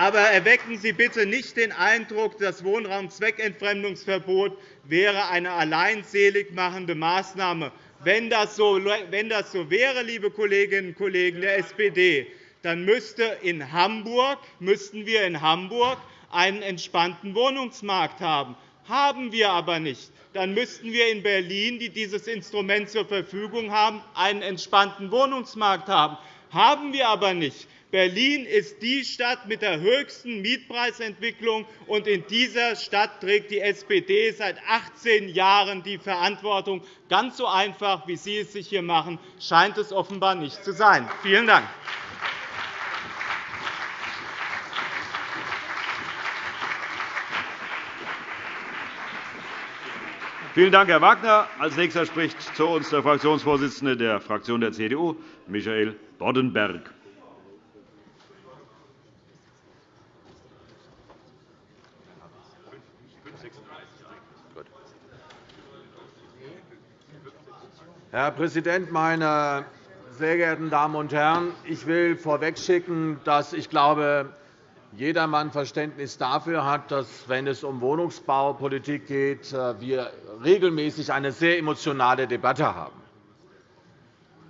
Aber erwecken Sie bitte nicht den Eindruck, das Wohnraumzweckentfremdungsverbot wäre eine alleinselig machende Maßnahme. Wenn das so wäre, liebe Kolleginnen und Kollegen der SPD, dann müsste in Hamburg, müssten wir in Hamburg einen entspannten Wohnungsmarkt haben. Haben wir aber nicht. Dann müssten wir in Berlin, die dieses Instrument zur Verfügung haben, einen entspannten Wohnungsmarkt haben. Haben wir aber nicht. Berlin ist die Stadt mit der höchsten Mietpreisentwicklung, und in dieser Stadt trägt die SPD seit 18 Jahren die Verantwortung. Ganz so einfach, wie Sie es sich hier machen, scheint es offenbar nicht zu sein. Vielen Dank. Vielen Dank, Herr Wagner. Als nächster spricht zu uns der Fraktionsvorsitzende der Fraktion der CDU, Michael Boddenberg. Herr Präsident, meine sehr geehrten Damen und Herren! Ich will vorwegschicken, dass ich glaube, jedermann Verständnis dafür hat, dass, wenn es um Wohnungsbaupolitik geht, wir regelmäßig eine sehr emotionale Debatte haben.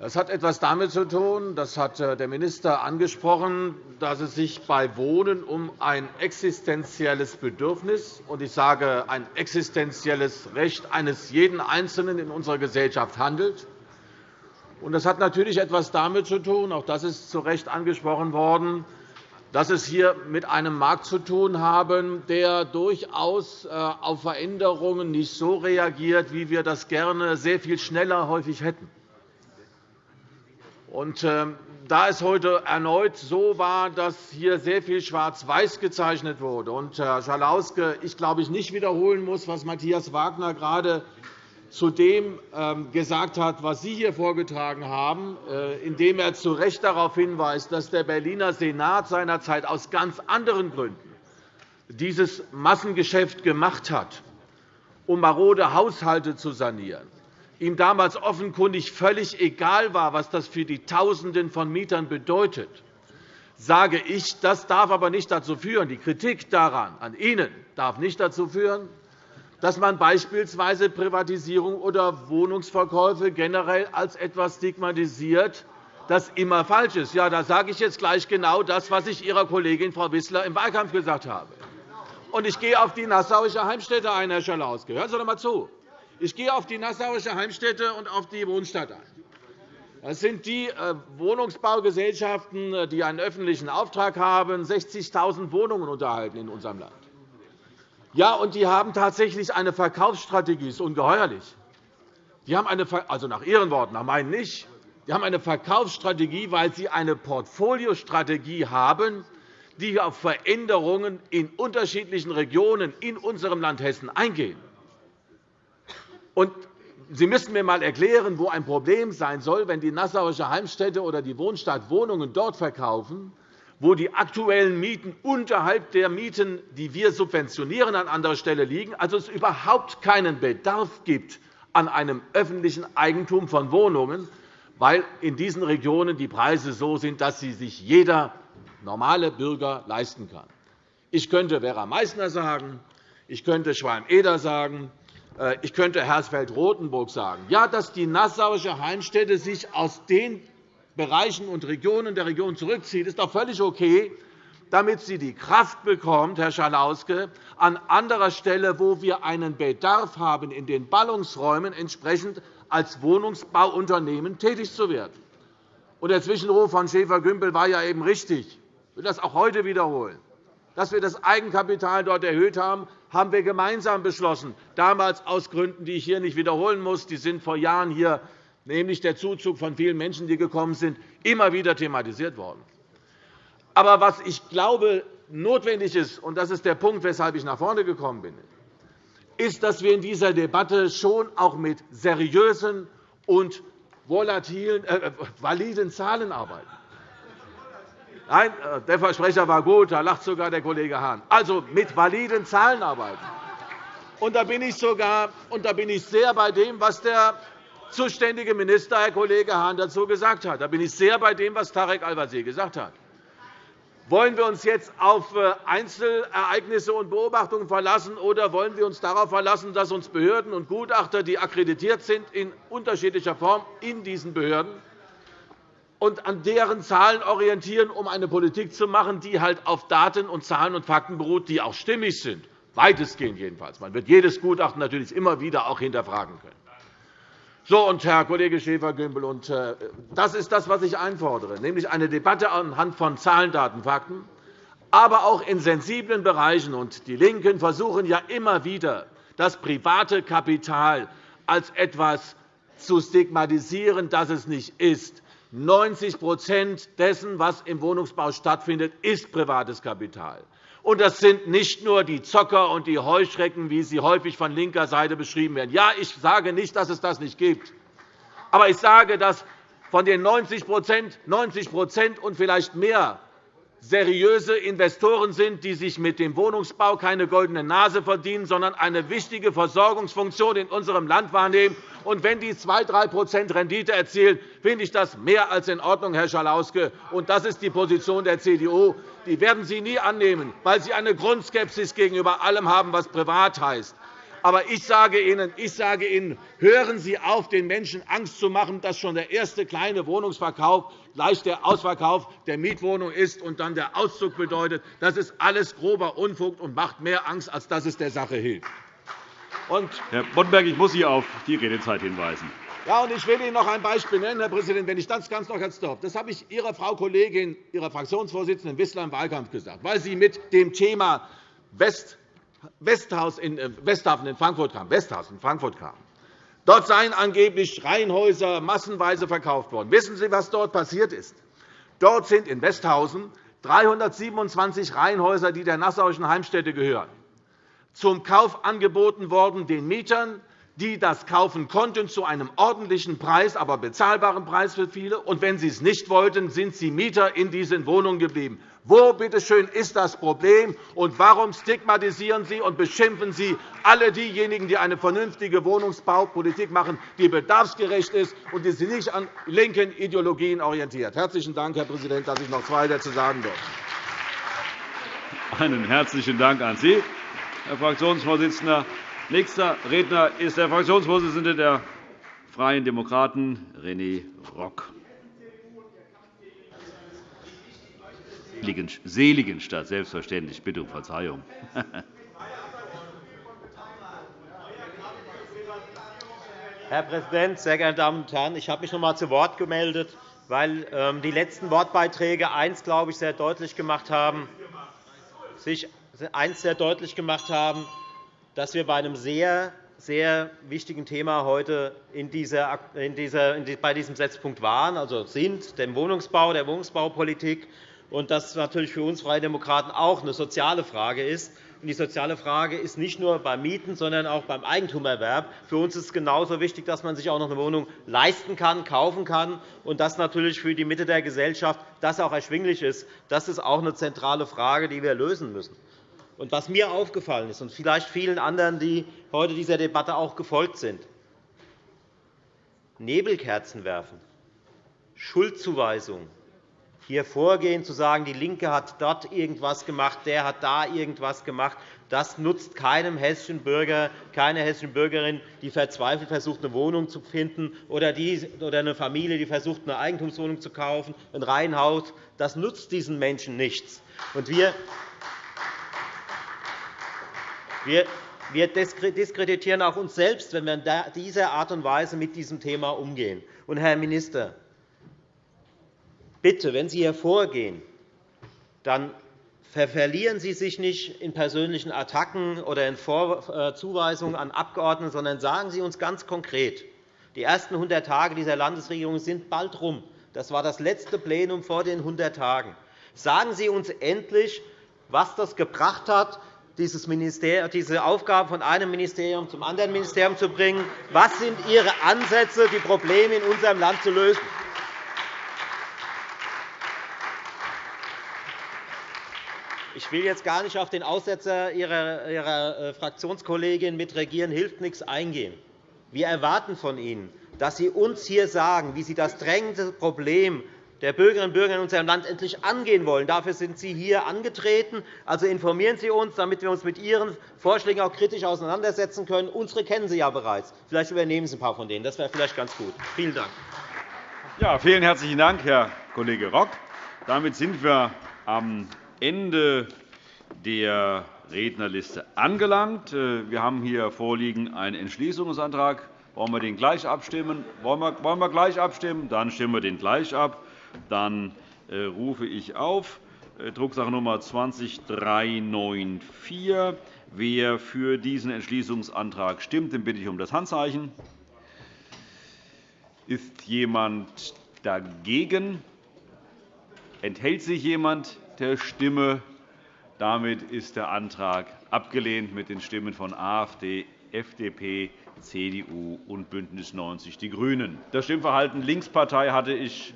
Das hat etwas damit zu tun, das hat äh, der Minister angesprochen, dass es sich bei Wohnen um ein existenzielles Bedürfnis und ich sage ein existenzielles Recht eines jeden Einzelnen in unserer Gesellschaft handelt. Das hat natürlich etwas damit zu tun, auch das ist zu Recht angesprochen worden, dass es hier mit einem Markt zu tun haben, der durchaus äh, auf Veränderungen nicht so reagiert, wie wir das gerne sehr viel schneller häufig hätten. Und, ähm, da es heute erneut so war, dass hier sehr viel schwarz-weiß gezeichnet wurde, und Herr Schalauske, ich glaube, ich nicht wiederholen muss, was Matthias Wagner gerade zu dem ähm, gesagt hat, was Sie hier vorgetragen haben, äh, indem er zu Recht darauf hinweist, dass der Berliner Senat seinerzeit aus ganz anderen Gründen dieses Massengeschäft gemacht hat, um marode Haushalte zu sanieren ihm damals offenkundig völlig egal war, was das für die Tausenden von Mietern bedeutet, sage ich, das darf aber nicht dazu führen, die Kritik daran an Ihnen darf nicht dazu führen, dass man beispielsweise Privatisierung oder Wohnungsverkäufe generell als etwas stigmatisiert, das immer falsch ist. Ja, da sage ich jetzt gleich genau das, was ich Ihrer Kollegin Frau Wissler im Wahlkampf gesagt habe. Und ich gehe auf die Nassauische Heimstätte ein, Herr Schalauske. Hören Sie doch einmal zu. Ich gehe auf die Nassauische Heimstätte und auf die Wohnstadt ein. Das sind die äh, Wohnungsbaugesellschaften, äh, die einen öffentlichen Auftrag haben, 60.000 Wohnungen unterhalten in unserem Land. Ja, und die haben tatsächlich eine Verkaufsstrategie. Das ist ungeheuerlich. Die haben eine, also nach Ihren Worten, nach meinen nicht. Die haben eine Verkaufsstrategie, weil sie eine Portfoliostrategie haben, die auf Veränderungen in unterschiedlichen Regionen in unserem Land Hessen eingehen. Und Sie müssten mir einmal erklären, wo ein Problem sein soll, wenn die Nassauische Heimstätte oder die Wohnstadt Wohnungen dort verkaufen, wo die aktuellen Mieten unterhalb der Mieten, die wir subventionieren, an anderer Stelle liegen, also es überhaupt keinen Bedarf gibt an einem öffentlichen Eigentum von Wohnungen, weil in diesen Regionen die Preise so sind, dass sie sich jeder normale Bürger leisten kann. Ich könnte Vera Meissner sagen, ich könnte Schwalm-Eder sagen, ich könnte Hersfeld-Rotenburg sagen, ja, dass die Nassauische Heimstätte sich aus den Bereichen und Regionen der Region zurückzieht, ist doch völlig okay, damit sie die Kraft bekommt, Herr Schalauske, an anderer Stelle, wo wir einen Bedarf haben, in den Ballungsräumen entsprechend als Wohnungsbauunternehmen tätig zu werden. Der Zwischenruf von Schäfer-Gümbel war ja eben richtig. Ich will das auch heute wiederholen. Dass wir das Eigenkapital dort erhöht haben, haben wir gemeinsam beschlossen, damals aus Gründen, die ich hier nicht wiederholen muss. Die sind vor Jahren hier nämlich der Zuzug von vielen Menschen, die gekommen sind, immer wieder thematisiert worden. Aber was ich glaube, notwendig ist, und das ist der Punkt, weshalb ich nach vorne gekommen bin, ist, dass wir in dieser Debatte schon auch mit seriösen und volatilen, äh, validen Zahlen arbeiten. Nein, äh, der Versprecher war gut, da lacht sogar der Kollege Hahn. Also mit validen Zahlen arbeiten. Und da bin ich sogar und da bin ich sehr bei dem, was der zuständige Minister, Herr Kollege Hahn, dazu gesagt hat. Da bin ich sehr bei dem, was Tarek Al-Wazir gesagt hat. Wollen wir uns jetzt auf äh, Einzelereignisse und Beobachtungen verlassen, oder wollen wir uns darauf verlassen, dass uns Behörden und Gutachter, die akkreditiert sind, in unterschiedlicher Form in diesen Behörden und an deren Zahlen orientieren, um eine Politik zu machen, die halt auf Daten und Zahlen und Fakten beruht, die auch stimmig sind, weitestgehend jedenfalls. Man wird jedes Gutachten natürlich immer wieder auch hinterfragen können. So, und Herr Kollege Schäfer-Gümbel, äh, das ist das, was ich einfordere, nämlich eine Debatte anhand von Zahlen, Daten, Fakten, aber auch in sensiblen Bereichen. Und die LINKEN versuchen ja immer wieder, das private Kapital als etwas zu stigmatisieren, das es nicht ist. 90% dessen, was im Wohnungsbau stattfindet, ist privates Kapital. Und das sind nicht nur die Zocker und die Heuschrecken, wie sie häufig von linker Seite beschrieben werden. Ja, ich sage nicht, dass es das nicht gibt. Aber ich sage, dass von den 90 90 und vielleicht mehr seriöse Investoren sind, die sich mit dem Wohnungsbau keine goldene Nase verdienen, sondern eine wichtige Versorgungsfunktion in unserem Land wahrnehmen. Und wenn die 2-3% Rendite erzielen, finde ich das mehr als in Ordnung, Herr Schalauske. Und das ist die Position der CDU. Die werden Sie nie annehmen, weil Sie eine Grundskepsis gegenüber allem haben, was privat heißt. Aber ich sage Ihnen, ich sage Ihnen hören Sie auf, den Menschen Angst zu machen, dass schon der erste kleine Wohnungsverkauf gleich der Ausverkauf der Mietwohnung ist und dann der Auszug bedeutet. Das ist alles grober Unfug und macht mehr Angst, als dass es der Sache hilft. Herr Boddenberg, ich muss Sie auf die Redezeit hinweisen. Ja, und ich will Ihnen noch ein Beispiel nennen, Herr Präsident, wenn ich das ganz noch jetzt darf. Das habe ich Ihrer Frau Kollegin, Ihrer Fraktionsvorsitzenden Wissler im Wahlkampf gesagt, weil sie mit dem Thema West Westhaus in, äh, Westhafen in Frankfurt kam. Westhaus in Frankfurt kam. Dort seien angeblich Reihenhäuser massenweise verkauft worden. Wissen Sie, was dort passiert ist? Dort sind in Westhausen 327 Reihenhäuser, die der Nassauischen Heimstätte gehören, zum Kauf angeboten worden den Mietern, die das kaufen konnten, zu einem ordentlichen Preis, aber bezahlbaren Preis für viele. Und wenn sie es nicht wollten, sind sie Mieter in diesen Wohnungen geblieben. Wo bitteschön ist das Problem, und warum stigmatisieren Sie und beschimpfen Sie alle diejenigen, die eine vernünftige Wohnungsbaupolitik machen, die bedarfsgerecht ist und die sich nicht an linken Ideologien orientiert? Herzlichen Dank, Herr Präsident, dass ich noch zwei dazu sagen darf. Einen herzlichen Dank an Sie, Herr Fraktionsvorsitzender. Nächster Redner ist der Fraktionsvorsitzende der Freien Demokraten, René Rock. Seligenstadt, selbstverständlich. Bitte um Verzeihung. Herr Präsident, sehr geehrte Damen und Herren! Ich habe mich noch einmal zu Wort gemeldet, weil ähm, die letzten Wortbeiträge eins, glaube ich, sehr deutlich gemacht haben, sich eins sehr deutlich gemacht haben, dass wir bei einem sehr, sehr wichtigen Thema heute in dieser, in dieser, bei diesem Setzpunkt waren, also sind, dem Wohnungsbau, der Wohnungsbaupolitik, und dass natürlich für uns Freie Demokraten auch eine soziale Frage ist. Die soziale Frage ist nicht nur beim Mieten, sondern auch beim Eigentumerwerb. Für uns ist es genauso wichtig, dass man sich auch noch eine Wohnung leisten kann, kaufen kann, und dass natürlich für die Mitte der Gesellschaft das auch erschwinglich ist. Das ist auch eine zentrale Frage, die wir lösen müssen. Und was mir aufgefallen ist, und vielleicht vielen anderen, die heute dieser Debatte auch gefolgt sind, Nebelkerzen werfen, Schuldzuweisungen, hier vorgehen, zu sagen, die LINKE hat dort irgendetwas gemacht, der hat da irgendetwas gemacht, das nutzt keinem hessischen Bürger, keiner hessischen Bürgerin, die verzweifelt versucht, eine Wohnung zu finden, oder, eine Familie, die versucht, eine Eigentumswohnung zu kaufen, ein Reihenhaus. Das nutzt diesen Menschen nichts. wir wir diskreditieren auch uns selbst, wenn wir in dieser Art und Weise mit diesem Thema umgehen. Und, Herr Minister, bitte, wenn Sie hier vorgehen, dann verlieren Sie sich nicht in persönlichen Attacken oder in äh, Zuweisungen an Abgeordnete, sondern sagen Sie uns ganz konkret, die ersten 100 Tage dieser Landesregierung sind bald herum. Das war das letzte Plenum vor den 100 Tagen. Sagen Sie uns endlich, was das gebracht hat, diese Aufgaben von einem Ministerium zum anderen Ministerium zu bringen. Was sind Ihre Ansätze, die Probleme in unserem Land zu lösen? Ich will jetzt gar nicht auf den Aussetzer Ihrer äh, Fraktionskollegin mit Regieren hilft nichts eingehen. Wir erwarten von Ihnen, dass Sie uns hier sagen, wie Sie das drängende Problem der Bürgerinnen und Bürger in unserem Land endlich angehen wollen. Dafür sind Sie hier angetreten. Also informieren Sie uns, damit wir uns mit Ihren Vorschlägen auch kritisch auseinandersetzen können. Unsere kennen Sie ja bereits. Vielleicht übernehmen Sie ein paar von denen. Das wäre vielleicht ganz gut. Vielen Dank. Ja, vielen herzlichen Dank, Herr Kollege Rock. Damit sind wir am Ende der Rednerliste angelangt. Wir haben hier vorliegen einen Entschließungsantrag. Wollen wir den gleich abstimmen? Wollen wir gleich abstimmen? Dann stimmen wir den gleich ab. Dann äh, rufe ich auf äh, Drucksache Nummer 20394. Wer für diesen Entschließungsantrag stimmt, den bitte ich um das Handzeichen. Ist jemand dagegen? Enthält sich jemand der Stimme? Damit ist der Antrag abgelehnt mit den Stimmen von AfD, FDP, CDU und BÜNDNIS 90 die GRÜNEN. Das Stimmverhalten Linkspartei hatte ich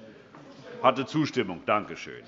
hatte Zustimmung. Danke schön.